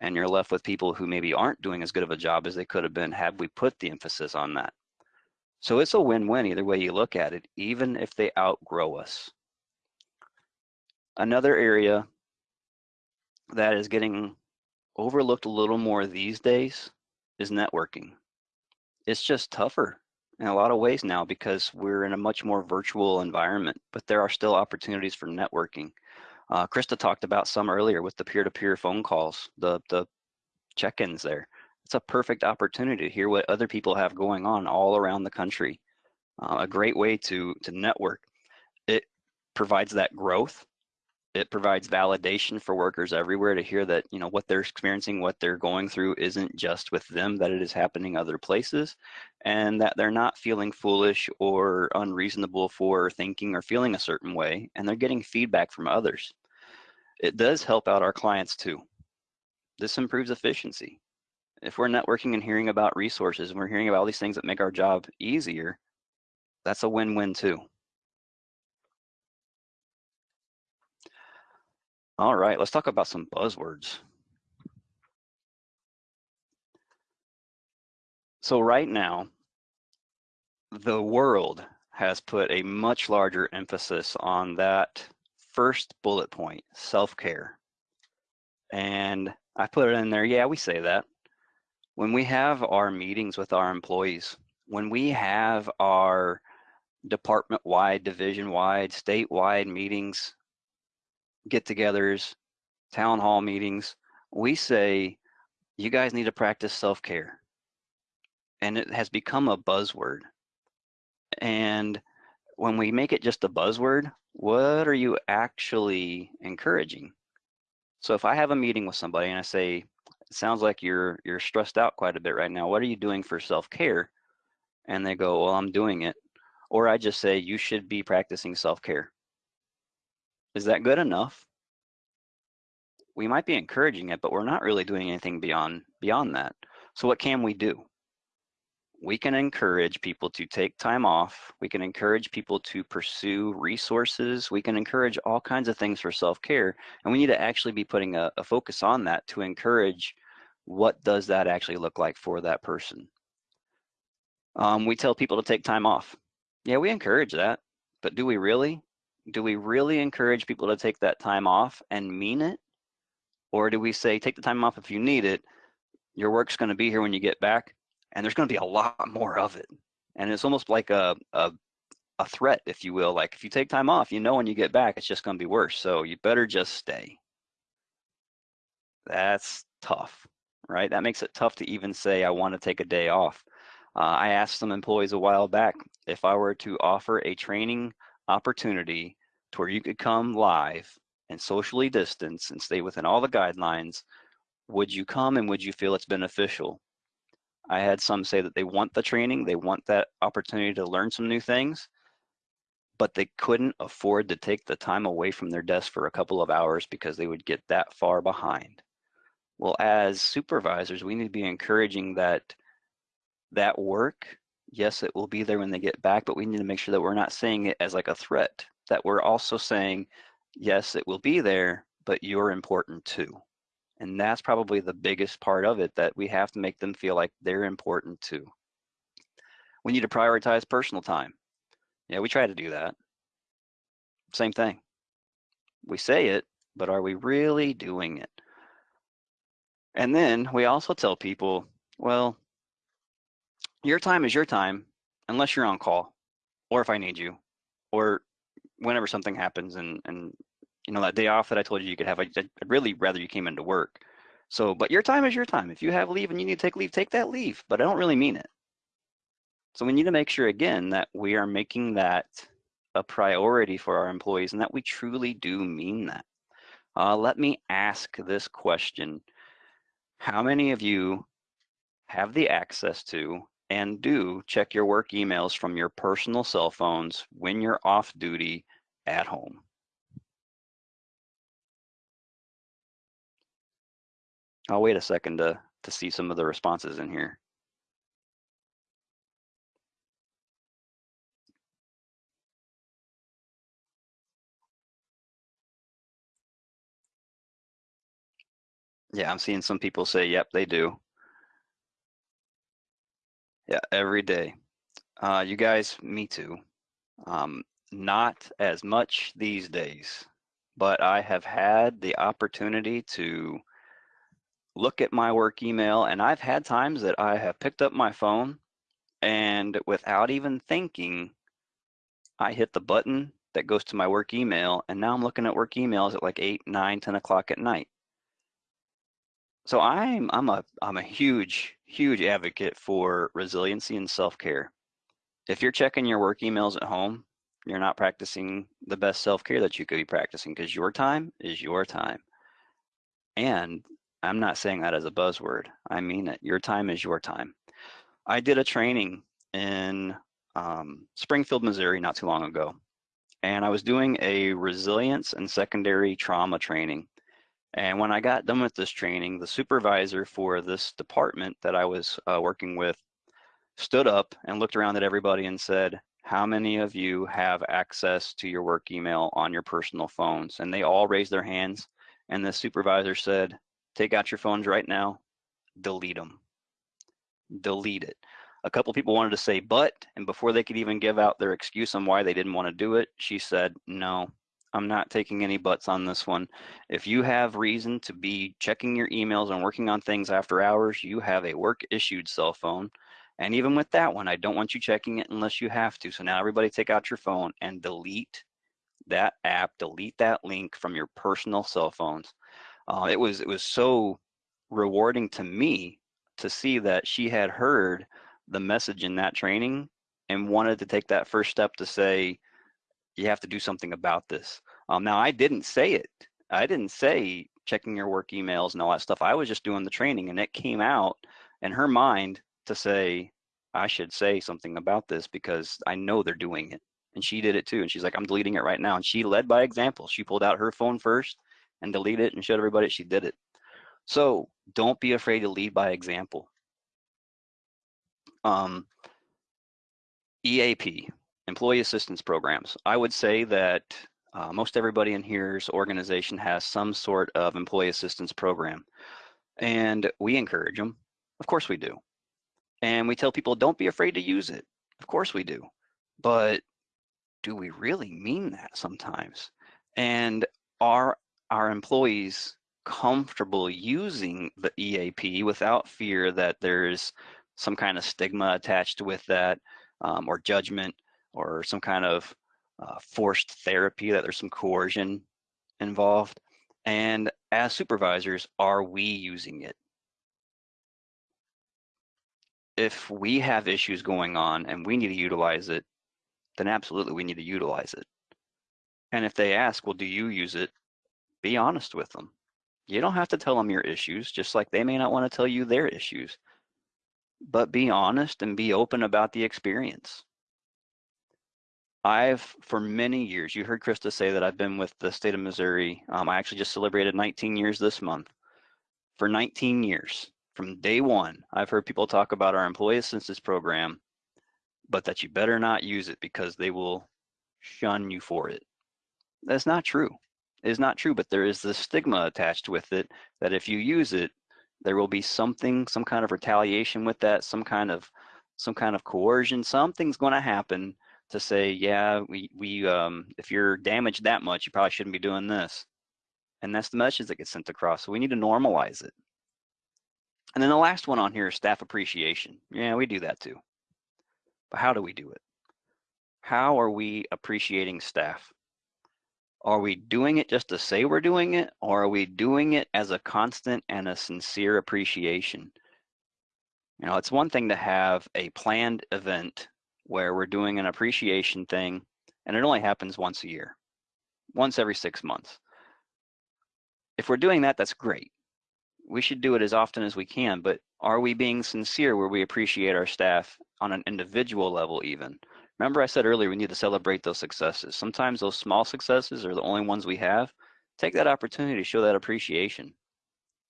And you're left with people who maybe aren't doing as good of a job as they could have been had we put the emphasis on that. So it's a win-win either way you look at it, even if they outgrow us. Another area that is getting overlooked a little more these days is networking. It's just tougher in a lot of ways now because we're in a much more virtual environment, but there are still opportunities for networking. Uh, Krista talked about some earlier with the peer-to-peer -peer phone calls, the, the check-ins there. It's a perfect opportunity to hear what other people have going on all around the country. Uh, a great way to, to network. It provides that growth it provides validation for workers everywhere to hear that you know what they're experiencing what they're going through isn't just with them that it is happening other places and that they're not feeling foolish or unreasonable for thinking or feeling a certain way and they're getting feedback from others it does help out our clients too this improves efficiency if we're networking and hearing about resources and we're hearing about all these things that make our job easier that's a win-win too All right, let's talk about some buzzwords. So right now, the world has put a much larger emphasis on that first bullet point, self-care. And I put it in there, yeah, we say that. When we have our meetings with our employees, when we have our department-wide, division-wide, state-wide meetings, get-togethers, town hall meetings, we say, you guys need to practice self-care. And it has become a buzzword. And when we make it just a buzzword, what are you actually encouraging? So if I have a meeting with somebody and I say, sounds like you're you're stressed out quite a bit right now. What are you doing for self-care? And they go, well, I'm doing it. Or I just say, you should be practicing self-care. Is that good enough? We might be encouraging it, but we're not really doing anything beyond beyond that. So what can we do? We can encourage people to take time off. We can encourage people to pursue resources. We can encourage all kinds of things for self-care. And we need to actually be putting a, a focus on that to encourage what does that actually look like for that person. Um, we tell people to take time off. Yeah, we encourage that, but do we really? do we really encourage people to take that time off and mean it? Or do we say, take the time off if you need it, your work's gonna be here when you get back, and there's gonna be a lot more of it. And it's almost like a, a, a threat, if you will. Like if you take time off, you know when you get back, it's just gonna be worse. So you better just stay. That's tough, right? That makes it tough to even say, I wanna take a day off. Uh, I asked some employees a while back, if I were to offer a training opportunity to where you could come live and socially distance and stay within all the guidelines, would you come and would you feel it's beneficial? I had some say that they want the training, they want that opportunity to learn some new things, but they couldn't afford to take the time away from their desk for a couple of hours because they would get that far behind. Well, as supervisors, we need to be encouraging that that work, yes, it will be there when they get back, but we need to make sure that we're not saying it as like a threat, that we're also saying, yes, it will be there, but you're important too. And that's probably the biggest part of it that we have to make them feel like they're important too. We need to prioritize personal time. Yeah, we try to do that. Same thing. We say it, but are we really doing it? And then we also tell people, well, your time is your time unless you're on call or if I need you or whenever something happens and, and you know, that day off that I told you you could have, I, would really rather you came into work. So, but your time is your time. If you have leave and you need to take leave, take that leave, but I don't really mean it. So we need to make sure again that we are making that a priority for our employees and that we truly do mean that. Uh, let me ask this question. How many of you have the access to and do check your work emails from your personal cell phones when you're off duty at home? I'll wait a second to, to see some of the responses in here. Yeah, I'm seeing some people say, yep, they do. Yeah, every day. Uh, you guys, me too. Um, not as much these days, but I have had the opportunity to look at my work email and I've had times that I have picked up my phone and without even thinking, I hit the button that goes to my work email and now I'm looking at work emails at like 8, 9, 10 o'clock at night. So I'm I'm a I'm a huge huge advocate for resiliency and self-care. If you're checking your work emails at home, you're not practicing the best self-care that you could be practicing because your time is your time. And I'm not saying that as a buzzword. I mean it. Your time is your time. I did a training in um, Springfield, Missouri not too long ago. And I was doing a resilience and secondary trauma training. And when I got done with this training, the supervisor for this department that I was uh, working with stood up and looked around at everybody and said, how many of you have access to your work email on your personal phones? And they all raised their hands. And the supervisor said, Take out your phones right now, delete them. Delete it. A couple people wanted to say but, and before they could even give out their excuse on why they didn't want to do it, she said, no, I'm not taking any buts on this one. If you have reason to be checking your emails and working on things after hours, you have a work issued cell phone. And even with that one, I don't want you checking it unless you have to. So now everybody take out your phone and delete that app, delete that link from your personal cell phones uh, it was it was so rewarding to me to see that she had heard the message in that training and wanted to take that first step to say you have to do something about this. Um, now i didn't say it. I didn't say checking your work emails and all that stuff. I was just doing the training and it came out in her mind to say i should say something about this because i know they're doing it. And she did it too and she's like i'm deleting it right now. And she led by example. She pulled out her phone first and delete it and showed everybody she did it. So don't be afraid to lead by example. Um, EAP, Employee Assistance Programs. I would say that uh, most everybody in here's organization has some sort of employee assistance program. And we encourage them. Of course we do. And we tell people, don't be afraid to use it. Of course we do. But do we really mean that sometimes? And are our employees comfortable using the EAP without fear that there's some kind of stigma attached with that um, or judgment or some kind of uh, forced therapy that there's some coercion involved? And as supervisors are we using it? If we have issues going on and we need to utilize it then absolutely we need to utilize it. And if they ask well do you use it be honest with them. You don't have to tell them your issues, just like they may not want to tell you their issues. but be honest and be open about the experience. I've, for many years, you heard Krista say that I've been with the state of Missouri. Um, I actually just celebrated 19 years this month. For 19 years, from day one, I've heard people talk about our employee assistance program, but that you better not use it because they will shun you for it. That's not true. Is not true, but there is this stigma attached with it that if you use it, there will be something, some kind of retaliation with that, some kind of some kind of coercion, something's going to happen to say, yeah, we, we um, if you're damaged that much, you probably shouldn't be doing this. And that's the message that gets sent across. So we need to normalize it. And then the last one on here is staff appreciation. Yeah, we do that too. But how do we do it? How are we appreciating staff? Are we doing it just to say we're doing it, or are we doing it as a constant and a sincere appreciation? You know, it's one thing to have a planned event where we're doing an appreciation thing and it only happens once a year, once every six months. If we're doing that, that's great. We should do it as often as we can, but are we being sincere where we appreciate our staff on an individual level even? Remember I said earlier, we need to celebrate those successes. Sometimes those small successes are the only ones we have. Take that opportunity to show that appreciation.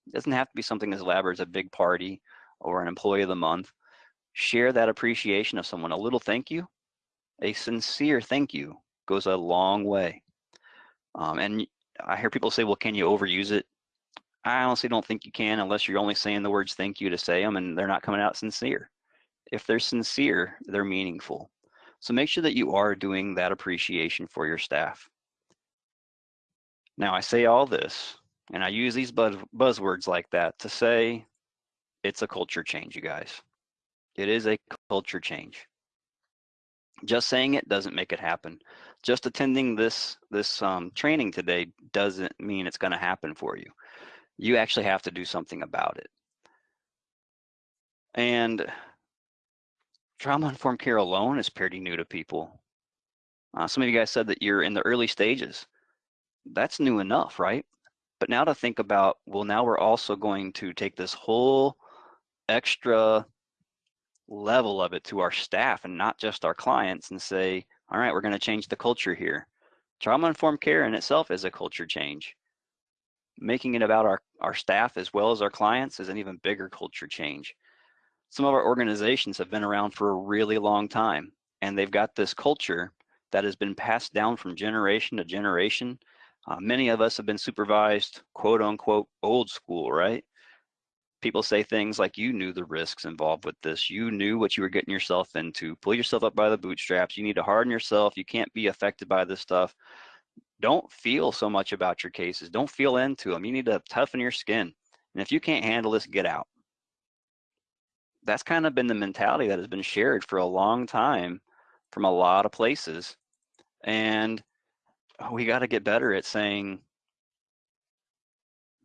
It doesn't have to be something as elaborate as a big party or an employee of the month share that appreciation of someone. A little thank you, a sincere thank you goes a long way. Um, and I hear people say, well, can you overuse it? I honestly don't think you can unless you're only saying the words thank you to say them and they're not coming out sincere. If they're sincere, they're meaningful. So make sure that you are doing that appreciation for your staff. Now I say all this, and I use these buzz buzzwords like that to say it's a culture change, you guys. It is a culture change. Just saying it doesn't make it happen. Just attending this this um, training today doesn't mean it's going to happen for you. You actually have to do something about it. And trauma-informed care alone is pretty new to people. Uh, some of you guys said that you're in the early stages. That's new enough, right? But now to think about, well, now we're also going to take this whole extra level of it to our staff and not just our clients and say, all right, we're going to change the culture here. Trauma informed care in itself is a culture change. Making it about our, our staff as well as our clients is an even bigger culture change. Some of our organizations have been around for a really long time and they've got this culture that has been passed down from generation to generation. Uh, many of us have been supervised, quote unquote, old school, right? people say things like you knew the risks involved with this. You knew what you were getting yourself into. Pull yourself up by the bootstraps. You need to harden yourself. You can't be affected by this stuff. Don't feel so much about your cases. Don't feel into them you need to toughen your skin. And if you can't handle this get out that's kind of been the mentality that has been shared for a long time from a lot of places and oh, we got to get better at saying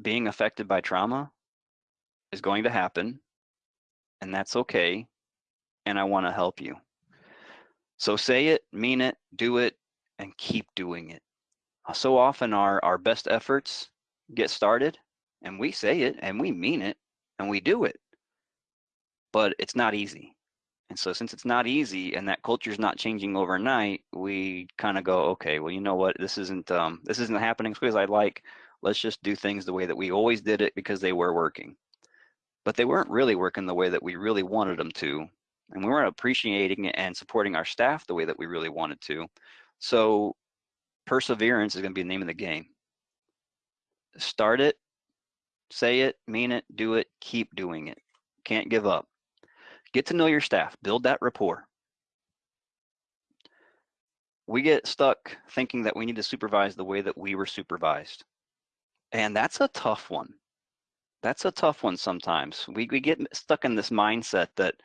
being affected by trauma is going to happen, and that's okay, and I want to help you. So say it, mean it, do it, and keep doing it. So often our, our best efforts get started, and we say it, and we mean it, and we do it, but it's not easy. And so since it's not easy and that culture is not changing overnight, we kind of go, okay, well, you know what, this isn't um, this isn't happening as quick as I'd like. Let's just do things the way that we always did it because they were working but they weren't really working the way that we really wanted them to. And we weren't appreciating and supporting our staff the way that we really wanted to. So perseverance is going to be the name of the game. Start it, say it, mean it, do it, keep doing it. Can't give up. Get to know your staff, build that rapport. We get stuck thinking that we need to supervise the way that we were supervised. And that's a tough one that's a tough one sometimes. We, we get stuck in this mindset that,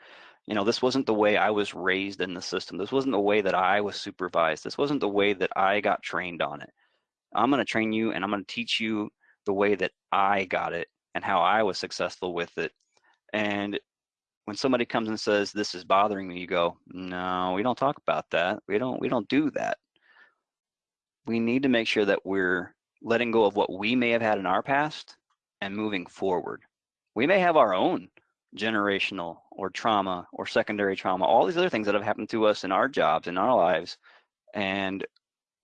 you know, this wasn't the way I was raised in the system. This wasn't the way that I was supervised. This wasn't the way that I got trained on it. I'm going to train you and I'm going to teach you the way that I got it and how I was successful with it. And when somebody comes and says, this is bothering me, you go, no, we don't talk about that. We don't, we don't do that. We need to make sure that we're letting go of what we may have had in our past and moving forward. We may have our own generational or trauma or secondary trauma, all these other things that have happened to us in our jobs, in our lives, and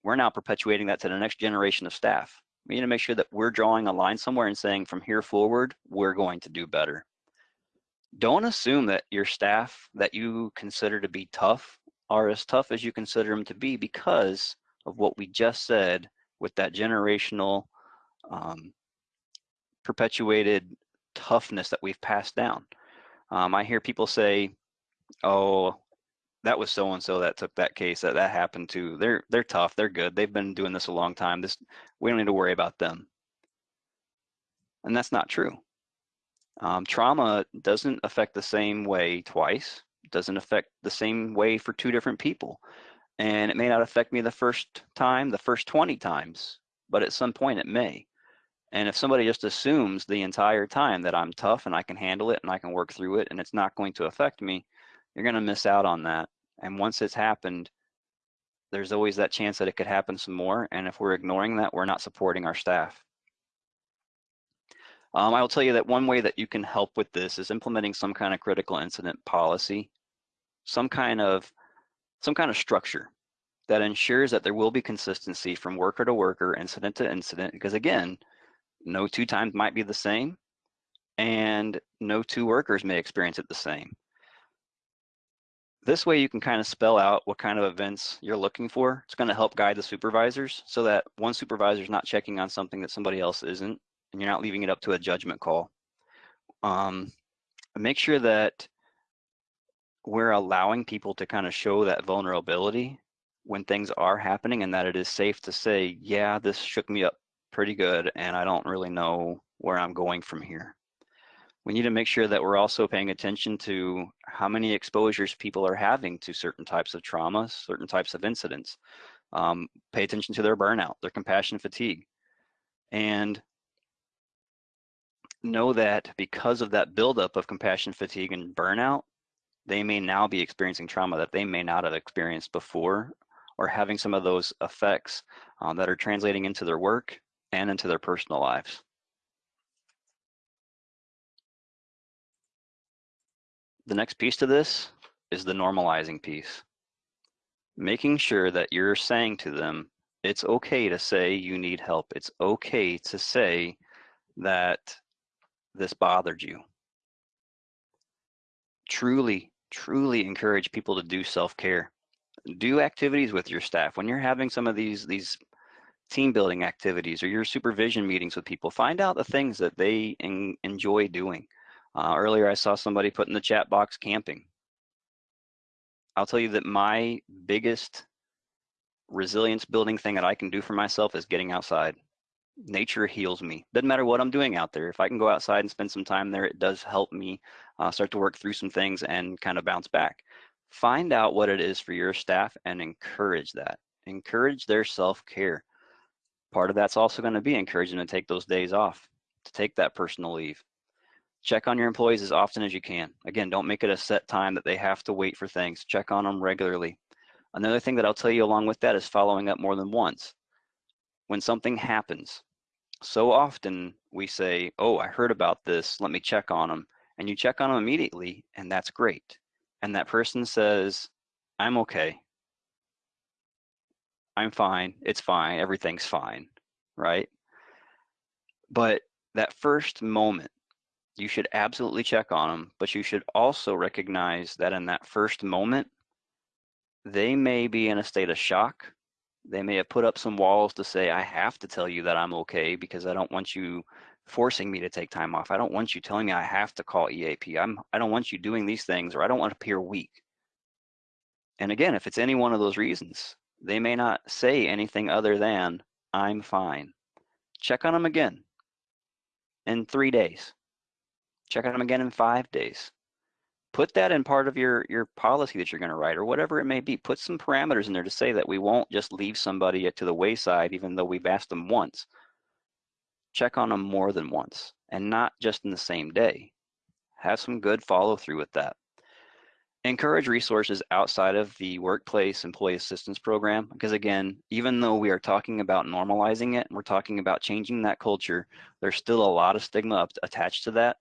we're now perpetuating that to the next generation of staff. We need to make sure that we're drawing a line somewhere and saying from here forward, we're going to do better. Don't assume that your staff that you consider to be tough are as tough as you consider them to be because of what we just said with that generational um, perpetuated toughness that we've passed down. Um, I hear people say, "Oh, that was so and so that took that case that that happened to. They're they're tough. They're good. They've been doing this a long time. This we don't need to worry about them." And that's not true. Um, trauma doesn't affect the same way twice. Doesn't affect the same way for two different people, and it may not affect me the first time, the first 20 times, but at some point it may. And if somebody just assumes the entire time that I'm tough and I can handle it and I can work through it and it's not going to affect me, you're going to miss out on that. And once it's happened, there's always that chance that it could happen some more. And if we're ignoring that, we're not supporting our staff. Um, I will tell you that one way that you can help with this is implementing some kind of critical incident policy, some kind of some kind of structure that ensures that there will be consistency from worker to worker, incident to incident. Because again, no two times might be the same, and no two workers may experience it the same. This way you can kind of spell out what kind of events you're looking for. It's going to help guide the supervisors so that one supervisor is not checking on something that somebody else isn't, and you're not leaving it up to a judgment call. Um, make sure that we're allowing people to kind of show that vulnerability when things are happening and that it is safe to say, yeah, this shook me up pretty good and I don't really know where I'm going from here. We need to make sure that we're also paying attention to how many exposures people are having to certain types of traumas, certain types of incidents. Um, pay attention to their burnout, their compassion fatigue. And know that because of that buildup of compassion fatigue and burnout, they may now be experiencing trauma that they may not have experienced before or having some of those effects um, that are translating into their work and into their personal lives. The next piece to this is the normalizing piece. Making sure that you're saying to them, it's okay to say you need help. It's okay to say that this bothered you. Truly, truly encourage people to do self-care. Do activities with your staff. When you're having some of these, these team building activities or your supervision meetings with people. Find out the things that they en enjoy doing. Uh, earlier, I saw somebody put in the chat box camping. I'll tell you that my biggest resilience building thing that I can do for myself is getting outside. Nature heals me. Doesn't matter what I'm doing out there. If I can go outside and spend some time there, it does help me uh, start to work through some things and kind of bounce back. Find out what it is for your staff and encourage that. Encourage their self-care Part of that's also going to be encouraging to take those days off, to take that personal leave. Check on your employees as often as you can. Again, don't make it a set time that they have to wait for things. Check on them regularly. Another thing that I'll tell you along with that is following up more than once. When something happens, so often we say, oh, I heard about this, let me check on them. And you check on them immediately, and that's great. And that person says, I'm okay. I'm fine, it's fine, everything's fine, right? But that first moment, you should absolutely check on them, but you should also recognize that in that first moment, they may be in a state of shock. They may have put up some walls to say, I have to tell you that I'm okay because I don't want you forcing me to take time off. I don't want you telling me I have to call EAP. I'm, I don't want you doing these things or I don't want to appear weak. And again, if it's any one of those reasons, they may not say anything other than, I'm fine. Check on them again in three days. Check on them again in five days. Put that in part of your, your policy that you're going to write or whatever it may be. Put some parameters in there to say that we won't just leave somebody to the wayside even though we've asked them once. Check on them more than once and not just in the same day. Have some good follow through with that encourage resources outside of the workplace employee assistance program because again even though we are talking about normalizing it and we're talking about changing that culture there's still a lot of stigma attached to that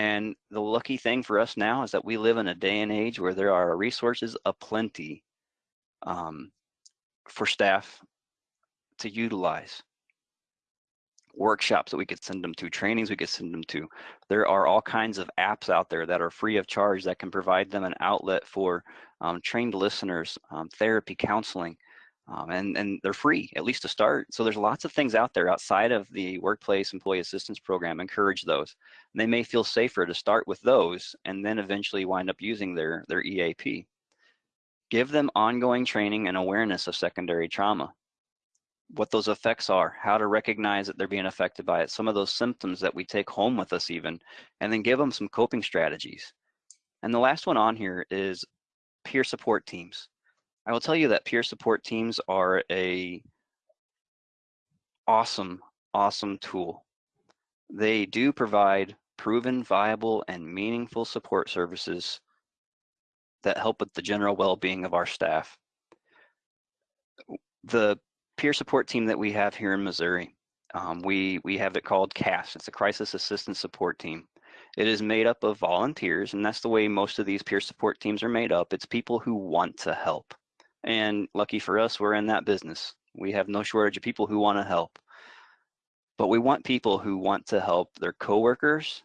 And the lucky thing for us now is that we live in a day and age where there are resources aplenty um, for staff to utilize. Workshops that we could send them to, trainings we could send them to. There are all kinds of apps out there that are free of charge that can provide them an outlet for um, trained listeners, um, therapy, counseling, um, and, and they're free, at least to start. So there's lots of things out there outside of the workplace employee assistance program. Encourage those. And they may feel safer to start with those and then eventually wind up using their, their EAP. Give them ongoing training and awareness of secondary trauma. What those effects are, how to recognize that they're being affected by it, some of those symptoms that we take home with us even, and then give them some coping strategies. And the last one on here is peer support teams. I will tell you that peer support teams are a awesome, awesome tool. They do provide proven, viable, and meaningful support services that help with the general well-being of our staff. The peer support team that we have here in Missouri, um, we, we have it called CASS. It's a Crisis Assistance Support Team. It is made up of volunteers, and that's the way most of these peer support teams are made up. It's people who want to help. And lucky for us, we're in that business. We have no shortage of people who want to help. But we want people who want to help their coworkers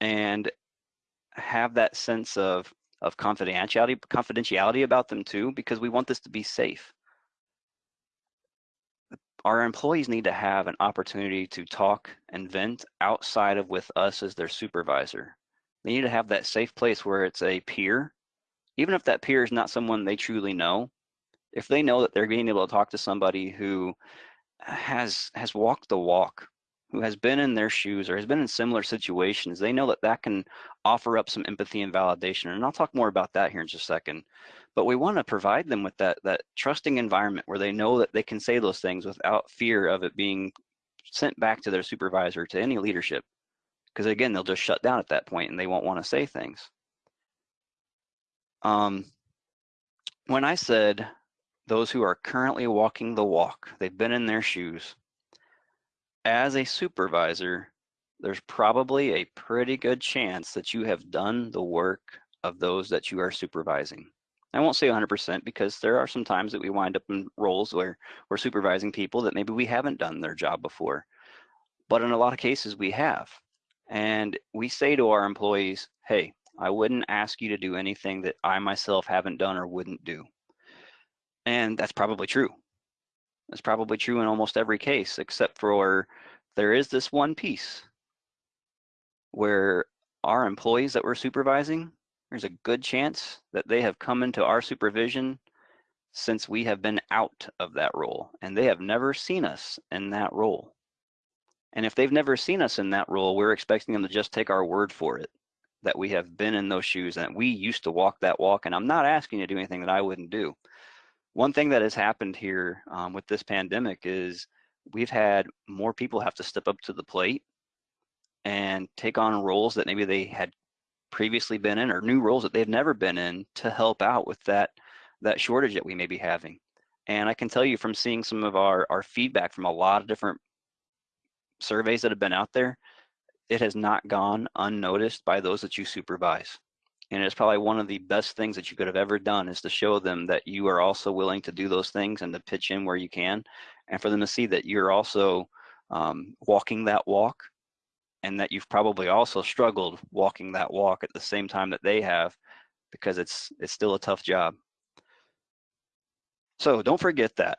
and have that sense of, of confidentiality, confidentiality about them too, because we want this to be safe. Our employees need to have an opportunity to talk and vent outside of with us as their supervisor. They need to have that safe place where it's a peer even if that peer is not someone they truly know, if they know that they're being able to talk to somebody who has has walked the walk, who has been in their shoes or has been in similar situations, they know that that can offer up some empathy and validation. And I'll talk more about that here in just a second. But we want to provide them with that that trusting environment where they know that they can say those things without fear of it being sent back to their supervisor to any leadership. Because again, they'll just shut down at that point and they won't want to say things. Um, when I said those who are currently walking the walk, they've been in their shoes, as a supervisor, there's probably a pretty good chance that you have done the work of those that you are supervising. I won't say 100% because there are some times that we wind up in roles where we're supervising people that maybe we haven't done their job before. But in a lot of cases we have. And we say to our employees, hey, I wouldn't ask you to do anything that I myself haven't done or wouldn't do. And that's probably true. That's probably true in almost every case, except for there is this one piece where our employees that we're supervising, there's a good chance that they have come into our supervision since we have been out of that role and they have never seen us in that role. And if they've never seen us in that role, we're expecting them to just take our word for it that we have been in those shoes and we used to walk that walk. And I'm not asking you to do anything that I wouldn't do. One thing that has happened here um, with this pandemic is we've had more people have to step up to the plate and take on roles that maybe they had previously been in or new roles that they've never been in to help out with that that shortage that we may be having. And I can tell you from seeing some of our, our feedback from a lot of different surveys that have been out there, it has not gone unnoticed by those that you supervise. And it's probably one of the best things that you could have ever done is to show them that you are also willing to do those things and to pitch in where you can, and for them to see that you're also um, walking that walk and that you've probably also struggled walking that walk at the same time that they have because it's it's still a tough job. So don't forget that.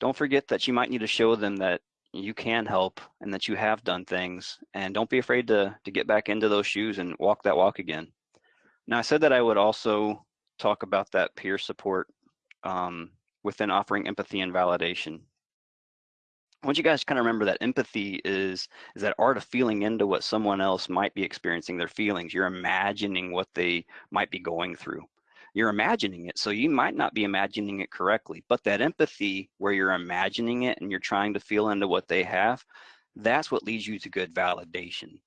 Don't forget that you might need to show them that you can help and that you have done things and don't be afraid to to get back into those shoes and walk that walk again. Now i said that i would also talk about that peer support um, within offering empathy and validation. I want you guys to kind of remember that empathy is is that art of feeling into what someone else might be experiencing their feelings. You're imagining what they might be going through you're imagining it. So you might not be imagining it correctly, but that empathy where you're imagining it and you're trying to feel into what they have, that's what leads you to good validation.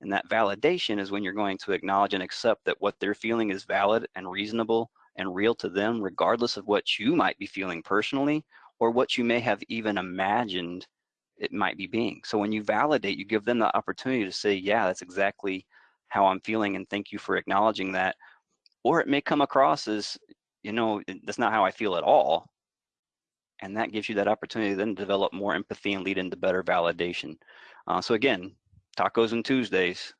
And that validation is when you're going to acknowledge and accept that what they're feeling is valid and reasonable and real to them, regardless of what you might be feeling personally or what you may have even imagined it might be being. So when you validate, you give them the opportunity to say, yeah, that's exactly how I'm feeling and thank you for acknowledging that. Or it may come across as, you know, that's not how I feel at all. And that gives you that opportunity to then develop more empathy and lead into better validation. Uh, so again, tacos and Tuesdays,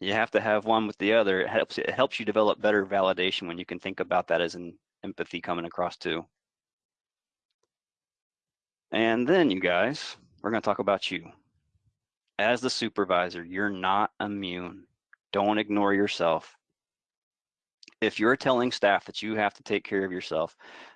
you have to have one with the other. It helps, it helps you develop better validation when you can think about that as an empathy coming across too. And then you guys, we're gonna talk about you. As the supervisor, you're not immune. Don't ignore yourself. If you're telling staff that you have to take care of yourself,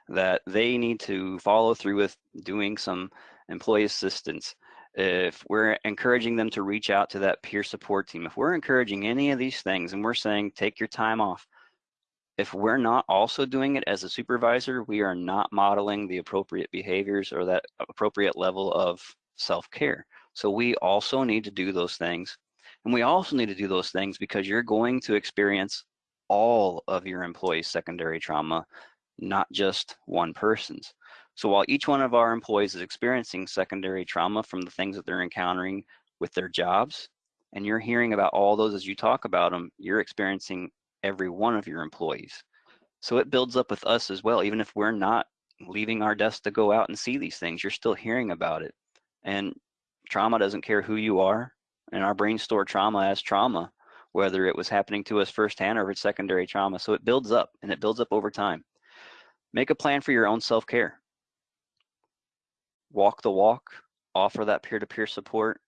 that they need to follow through with doing some employee assistance, if we're encouraging them to reach out to that peer support team, if we're encouraging any of these things and we're saying take your time off, if we're not also doing it as a supervisor, we are not modeling the appropriate behaviors or that appropriate level of self-care. So we also need to do those things. And we also need to do those things because you're going to experience all of your employees' secondary trauma, not just one person's. So while each one of our employees is experiencing secondary trauma from the things that they're encountering with their jobs, and you're hearing about all those as you talk about them, you're experiencing every one of your employees. So it builds up with us as well, even if we're not leaving our desk to go out and see these things, you're still hearing about it. And trauma doesn't care who you are, and our brain store trauma as trauma, whether it was happening to us firsthand or it's secondary trauma. So it builds up and it builds up over time. Make a plan for your own self-care. Walk the walk, offer that peer-to-peer -peer support,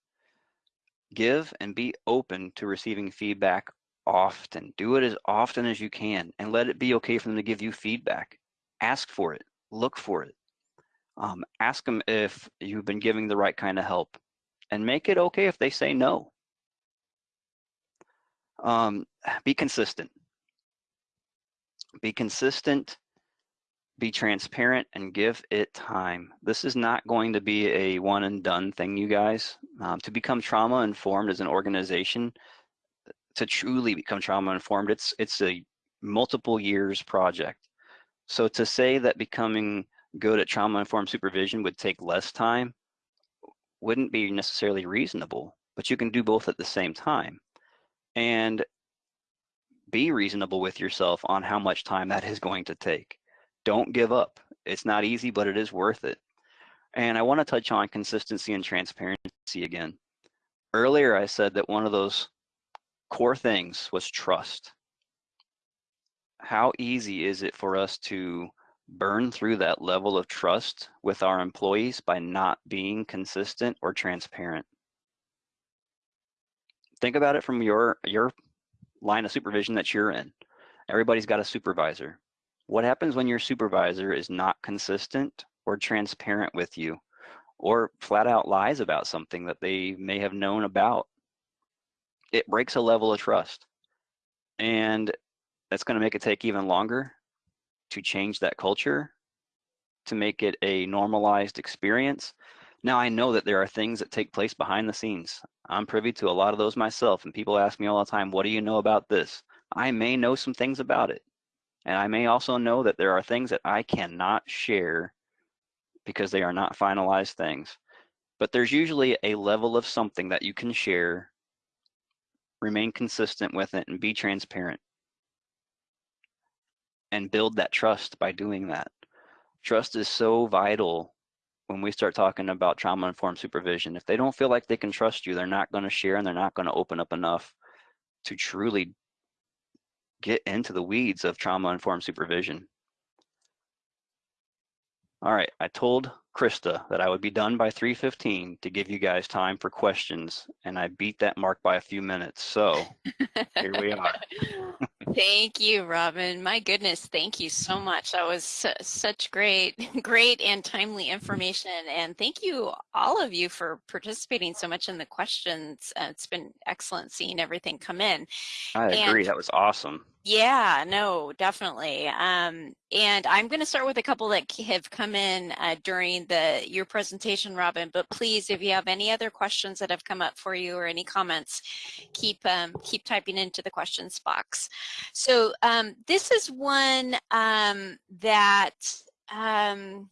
give and be open to receiving feedback often. Do it as often as you can and let it be okay for them to give you feedback. Ask for it, look for it. Um, ask them if you've been giving the right kind of help and make it okay if they say no. Um, be consistent. Be consistent, be transparent, and give it time. This is not going to be a one and done thing, you guys. Um, to become trauma informed as an organization, to truly become trauma informed, it's it's a multiple years project. So to say that becoming good at trauma informed supervision would take less time wouldn't be necessarily reasonable, but you can do both at the same time. And be reasonable with yourself on how much time that is going to take. Don't give up. It's not easy, but it is worth it. And I want to touch on consistency and transparency again. Earlier, I said that one of those core things was trust. How easy is it for us to burn through that level of trust with our employees by not being consistent or transparent? Think about it from your, your line of supervision that you're in. Everybody's got a supervisor. What happens when your supervisor is not consistent or transparent with you or flat out lies about something that they may have known about it breaks a level of trust. And that's going to make it take even longer to change that culture, to make it a normalized experience. Now, I know that there are things that take place behind the scenes. I'm privy to a lot of those myself, and people ask me all the time, What do you know about this? I may know some things about it. And I may also know that there are things that I cannot share because they are not finalized things. But there's usually a level of something that you can share remain consistent with it and be transparent and build that trust by doing that. Trust is so vital when we start talking about trauma informed supervision. If they don't feel like they can trust you, they're not going to share and they're not going to open up enough to truly get into the weeds of trauma informed supervision. All right, I told Krista that I would be done by 3.15 to give you guys time for questions, and I beat that mark by a few minutes, so here we are. thank you, Robin. My goodness, thank you so much. That was su such great, great and timely information, and thank you, all of you, for participating so much in the questions. Uh, it's been excellent seeing everything come in. I agree, and that was awesome. Yeah, no, definitely. Um, and I'm going to start with a couple that have come in uh, during the your presentation, Robin. But please, if you have any other questions that have come up for you or any comments, keep um, keep typing into the questions box. So um, this is one um, that um,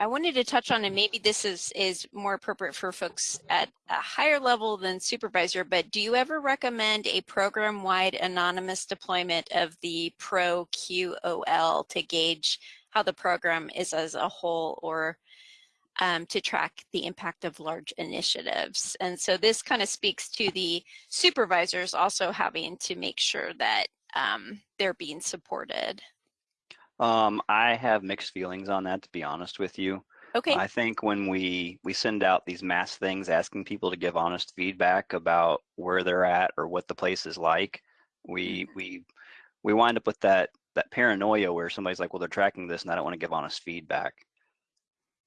I wanted to touch on, and maybe this is, is more appropriate for folks at a higher level than supervisor, but do you ever recommend a program-wide anonymous deployment of the ProQOL to gauge how the program is as a whole or um, to track the impact of large initiatives? And so this kind of speaks to the supervisors also having to make sure that um, they're being supported. Um, I have mixed feelings on that, to be honest with you. Okay. I think when we we send out these mass things asking people to give honest feedback about where they're at or what the place is like, we Mm-hmm. we we wind up with that that paranoia where somebody's like, well, they're tracking this and I don't want to give honest feedback.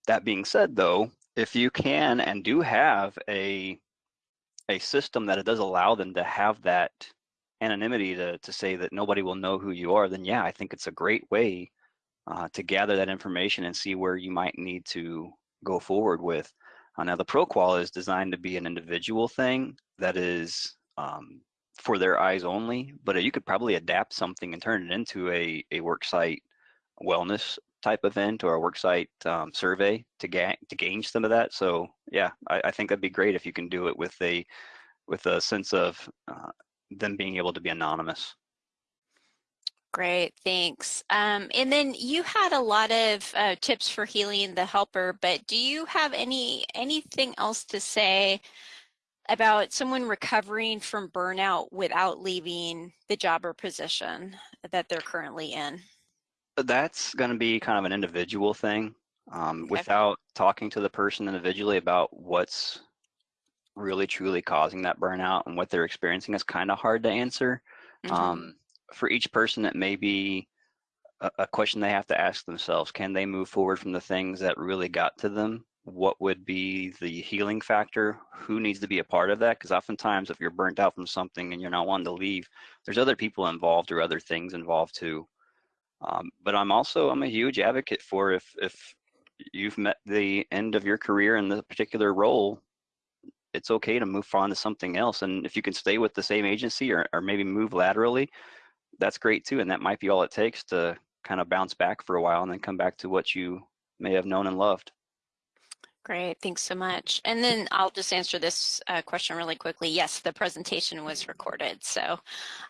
That being said, though, if you can and do have a a system that it does allow them to have that anonymity to, to say that nobody will know who you are, then yeah, I think it's a great way uh, to gather that information and see where you might need to go forward with. Uh, now, the ProQOL is designed to be an individual thing that is um, for their eyes only, but you could probably adapt something and turn it into a, a worksite wellness type event or a worksite um, survey to, ga- to gain some of that. So yeah, I, I think that'd be great if you can do it with a with a sense of uh, them being able to be anonymous. Great, thanks. Um, and then you had a lot of uh, tips for healing the helper, but do you have any anything else to say about someone recovering from burnout without leaving the job or position that they're currently in? That's going to be kind of an individual thing. Um, Okay. Without talking to the person individually about what's really truly causing that burnout and what they're experiencing is kind of hard to answer. Mhm. Um, for each person, it may be a, a question they have to ask themselves. Can they move forward from the things that really got to them? What would be the healing factor? Who needs to be a part of that? Because oftentimes, if you're burnt out from something and you're not wanting to leave, there's other people involved or other things involved too. Um, but I'm also I'm a huge advocate for if if you've met the end of your career in the particular role, it's okay to move on to something else. And if you can stay with the same agency or, or maybe move laterally, that's great too. And that might be all it takes to kind of bounce back for a while and then come back to what you may have known and loved. Great, thanks so much. And then I'll just answer this uh, question really quickly. Yes, the presentation was recorded. So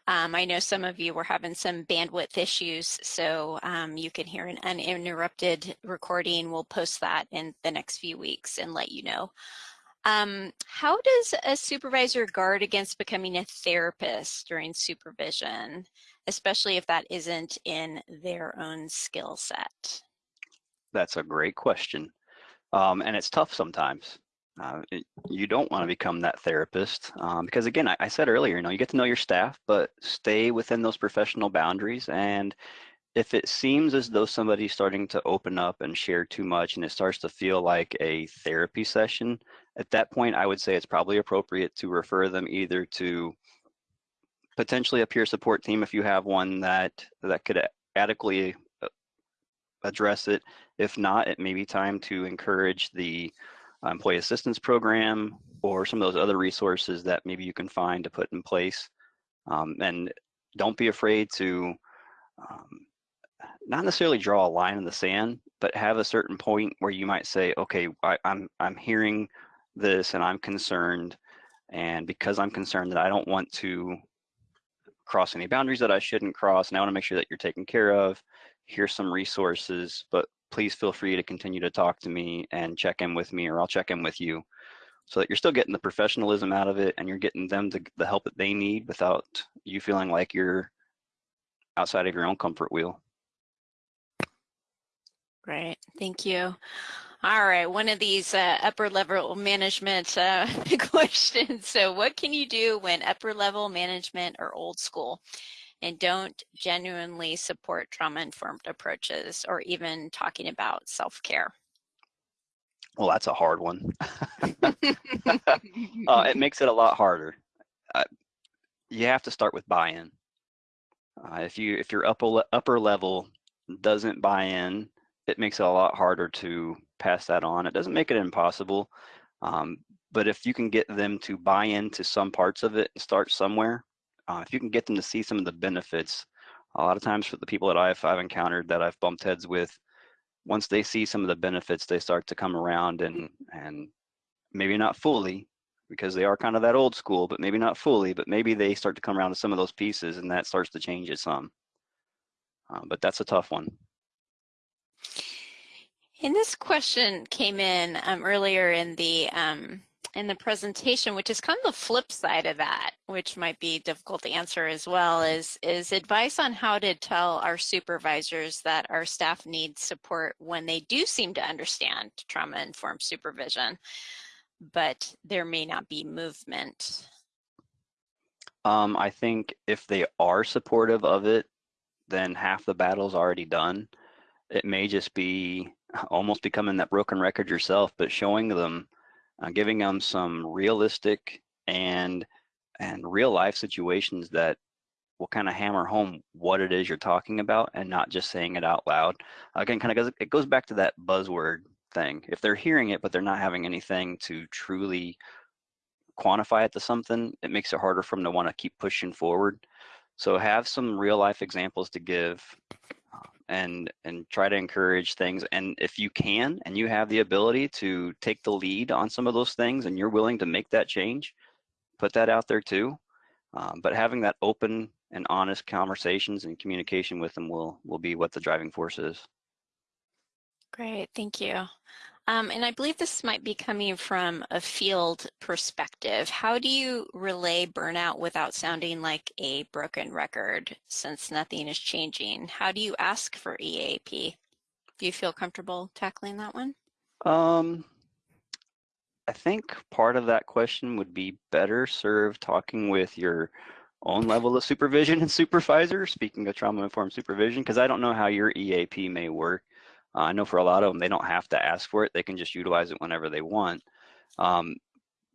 um, I know some of you were having some bandwidth issues, so um, you can hear an uninterrupted recording. We'll post that in the next few weeks and let you know. Um, how does a supervisor guard against becoming a therapist during supervision, especially if that isn't in their own skill set? That's a great question. Um, and it's tough sometimes. Uh, it, you don't want to become that therapist um, because, again, I, I said earlier, you know, you get to know your staff, but stay within those professional boundaries. And if it seems as though somebody's starting to open up and share too much and it starts to feel like a therapy session, at that point, I would say it's probably appropriate to refer them either to potentially a peer support team if you have one that that could adequately uh, address it. If not, it may be time to encourage the uh, employee assistance program or some of those other resources that maybe you can find to put in place. Um, and don't be afraid to um, not necessarily draw a line in the sand, but have a certain point where you might say, okay, I, I'm I'm hearing this and I'm concerned, and because I'm concerned that I don't want to cross any boundaries that I shouldn't cross, and I want to make sure that you're taken care of. Here's some resources, but please feel free to continue to talk to me and check in with me, or I'll check in with you, so that you're still getting the professionalism out of it, and you're getting them the, the help that they need without you feeling like you're outside of your own comfort wheel. Great, thank you. All right, one of these uh, upper level management uh, questions. So what can you do when upper level management are old school and don't genuinely support trauma-informed approaches or even talking about self-care? Well, that's a hard one. uh, it makes it a lot harder. Uh, you have to start with buy-in. Uh, if you if your upper upper level doesn't buy in, it makes it a lot harder to pass that on. It doesn't make it impossible, um, but if you can get them to buy into some parts of it and start somewhere, uh, if you can get them to see some of the benefits, a lot of times for the people that I've I've encountered that I've bumped heads with, once they see some of the benefits, they start to come around and and maybe not fully because they are kind of that old school, but maybe not fully, but maybe they start to come around to some of those pieces and that starts to change it some. Uh, but that's a tough one. And this question came in um, earlier in the um, in the presentation, which is kind of the flip side of that, which might be difficult to answer as well, is, is advice on how to tell our supervisors that our staff needs support when they do seem to understand trauma-informed supervision, but there may not be movement. Um, I think if they are supportive of it, then half the battle's already done. It may just be almost becoming that broken record yourself, but showing them uh, giving them some realistic and and real life situations that will kind of hammer home what it is you're talking about and not just saying it out loud. Again, kind of goes it goes back to that buzzword thing. If they're hearing it but they're not having anything to truly quantify it to something, it makes it harder for them to want to keep pushing forward. So have some real life examples to give and and try to encourage things and if you can and you have the ability to take the lead on some of those things and you're willing to make that change put that out there too um, but having that open and honest conversations and communication with them will will be what the driving force is. Great thank you um, and I believe this might be coming from a field perspective. How do you relay burnout without sounding like a broken record since nothing is changing? How do you ask for EAP? Do you feel comfortable tackling that one? Um, I think part of that question would be better served talking with your own level of supervision and supervisor, speaking of trauma-informed supervision, because I don't know how your EAP may work. Uh, I know for a lot of them, they don't have to ask for it. They can just utilize it whenever they want. Um,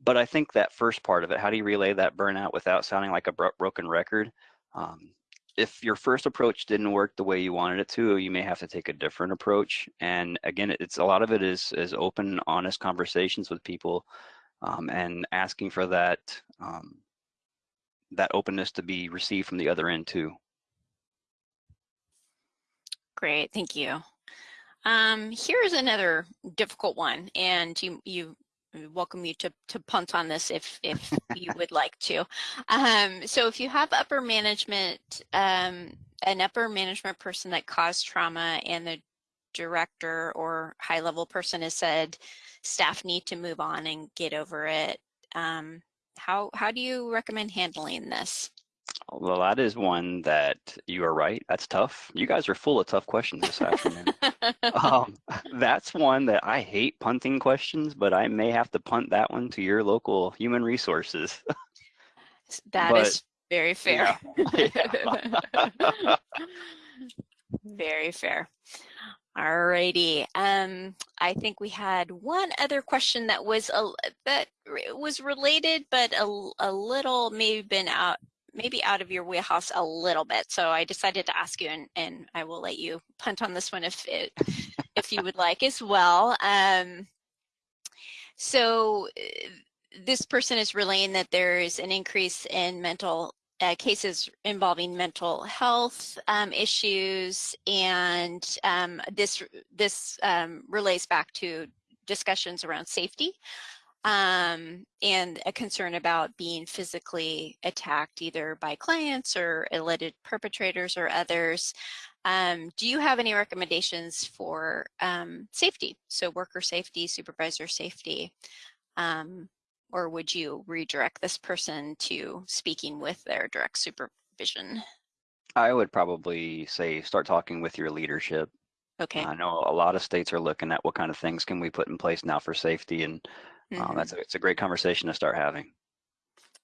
but I think that first part of it, how do you relay that burnout without sounding like a bro broken record? Um, if your first approach didn't work the way you wanted it to, you may have to take a different approach. And again, it's a lot of it is is open, honest conversations with people, um, and asking for that um, that openness to be received from the other end too. Great, thank you. Um, here's another difficult one, and you you welcome you to, to punt on this if, if you would like to. Um, so if you have upper management, um, an upper management person that caused trauma and the director or high level person has said staff need to move on and get over it, um, how, how do you recommend handling this? Well, that is one that you are right. That's tough. You guys are full of tough questions this afternoon. um, that's one that I hate punting questions, but I may have to punt that one to your local human resources. That but, is very fair. Yeah. Yeah. very fair. Alrighty. Um, I think we had one other question that was a that was related, but a, a little maybe been out maybe out of your wheelhouse a little bit. So I decided to ask you, and, and I will let you punt on this one if it, if you would like as well. Um, so uh, this person is relaying that there is an increase in mental uh, cases involving mental health um, issues, and um, this this um, relates back to discussions around safety um, and a concern about being physically attacked either by clients or alleged perpetrators or others. Um, do you have any recommendations for um, safety? So worker safety, supervisor safety, um, or would you redirect this person to speaking with their direct supervision? I would probably say start talking with your leadership. Okay. I know a lot of states are looking at what kind of things can we put in place now for safety and Mm -hmm. that's a, it's a great conversation to start having.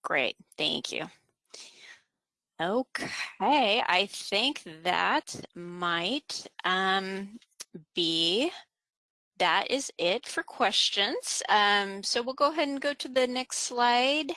Great, thank you. Okay, I think that might um, be, that is it for questions. Um, so we'll go ahead and go to the next slide.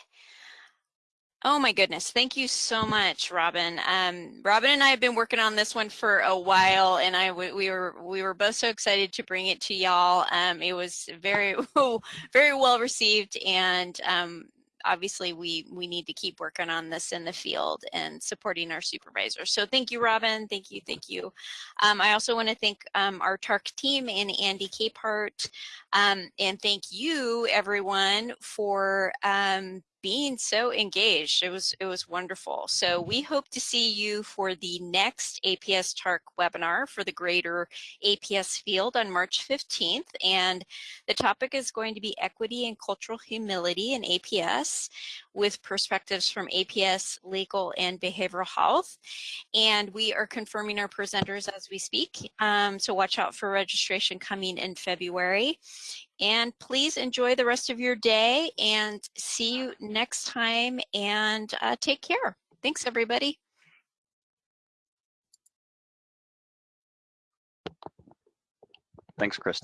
Oh my goodness, thank you so much, Robin. Um, Robin and I have been working on this one for a while, and I we were we were both so excited to bring it to y'all. Um, it was very very well received, and um, obviously we, we need to keep working on this in the field and supporting our supervisors. So thank you, Robin. Thank you. Thank you. Um, I also want to thank um, our TARC team and Andy Capehart. Um, and thank you, everyone, for um, being so engaged. It was it was wonderful. So we hope to see you for the next APS TARC webinar for the greater APS field on March 15th. And the topic is going to be equity and cultural humility in APS with perspectives from APS, legal, and behavioral health. And we are confirming our presenters as we speak. Um, so watch out for registration coming in February. And please enjoy the rest of your day and see you next time and uh, take care. Thanks, everybody. Thanks, Krista.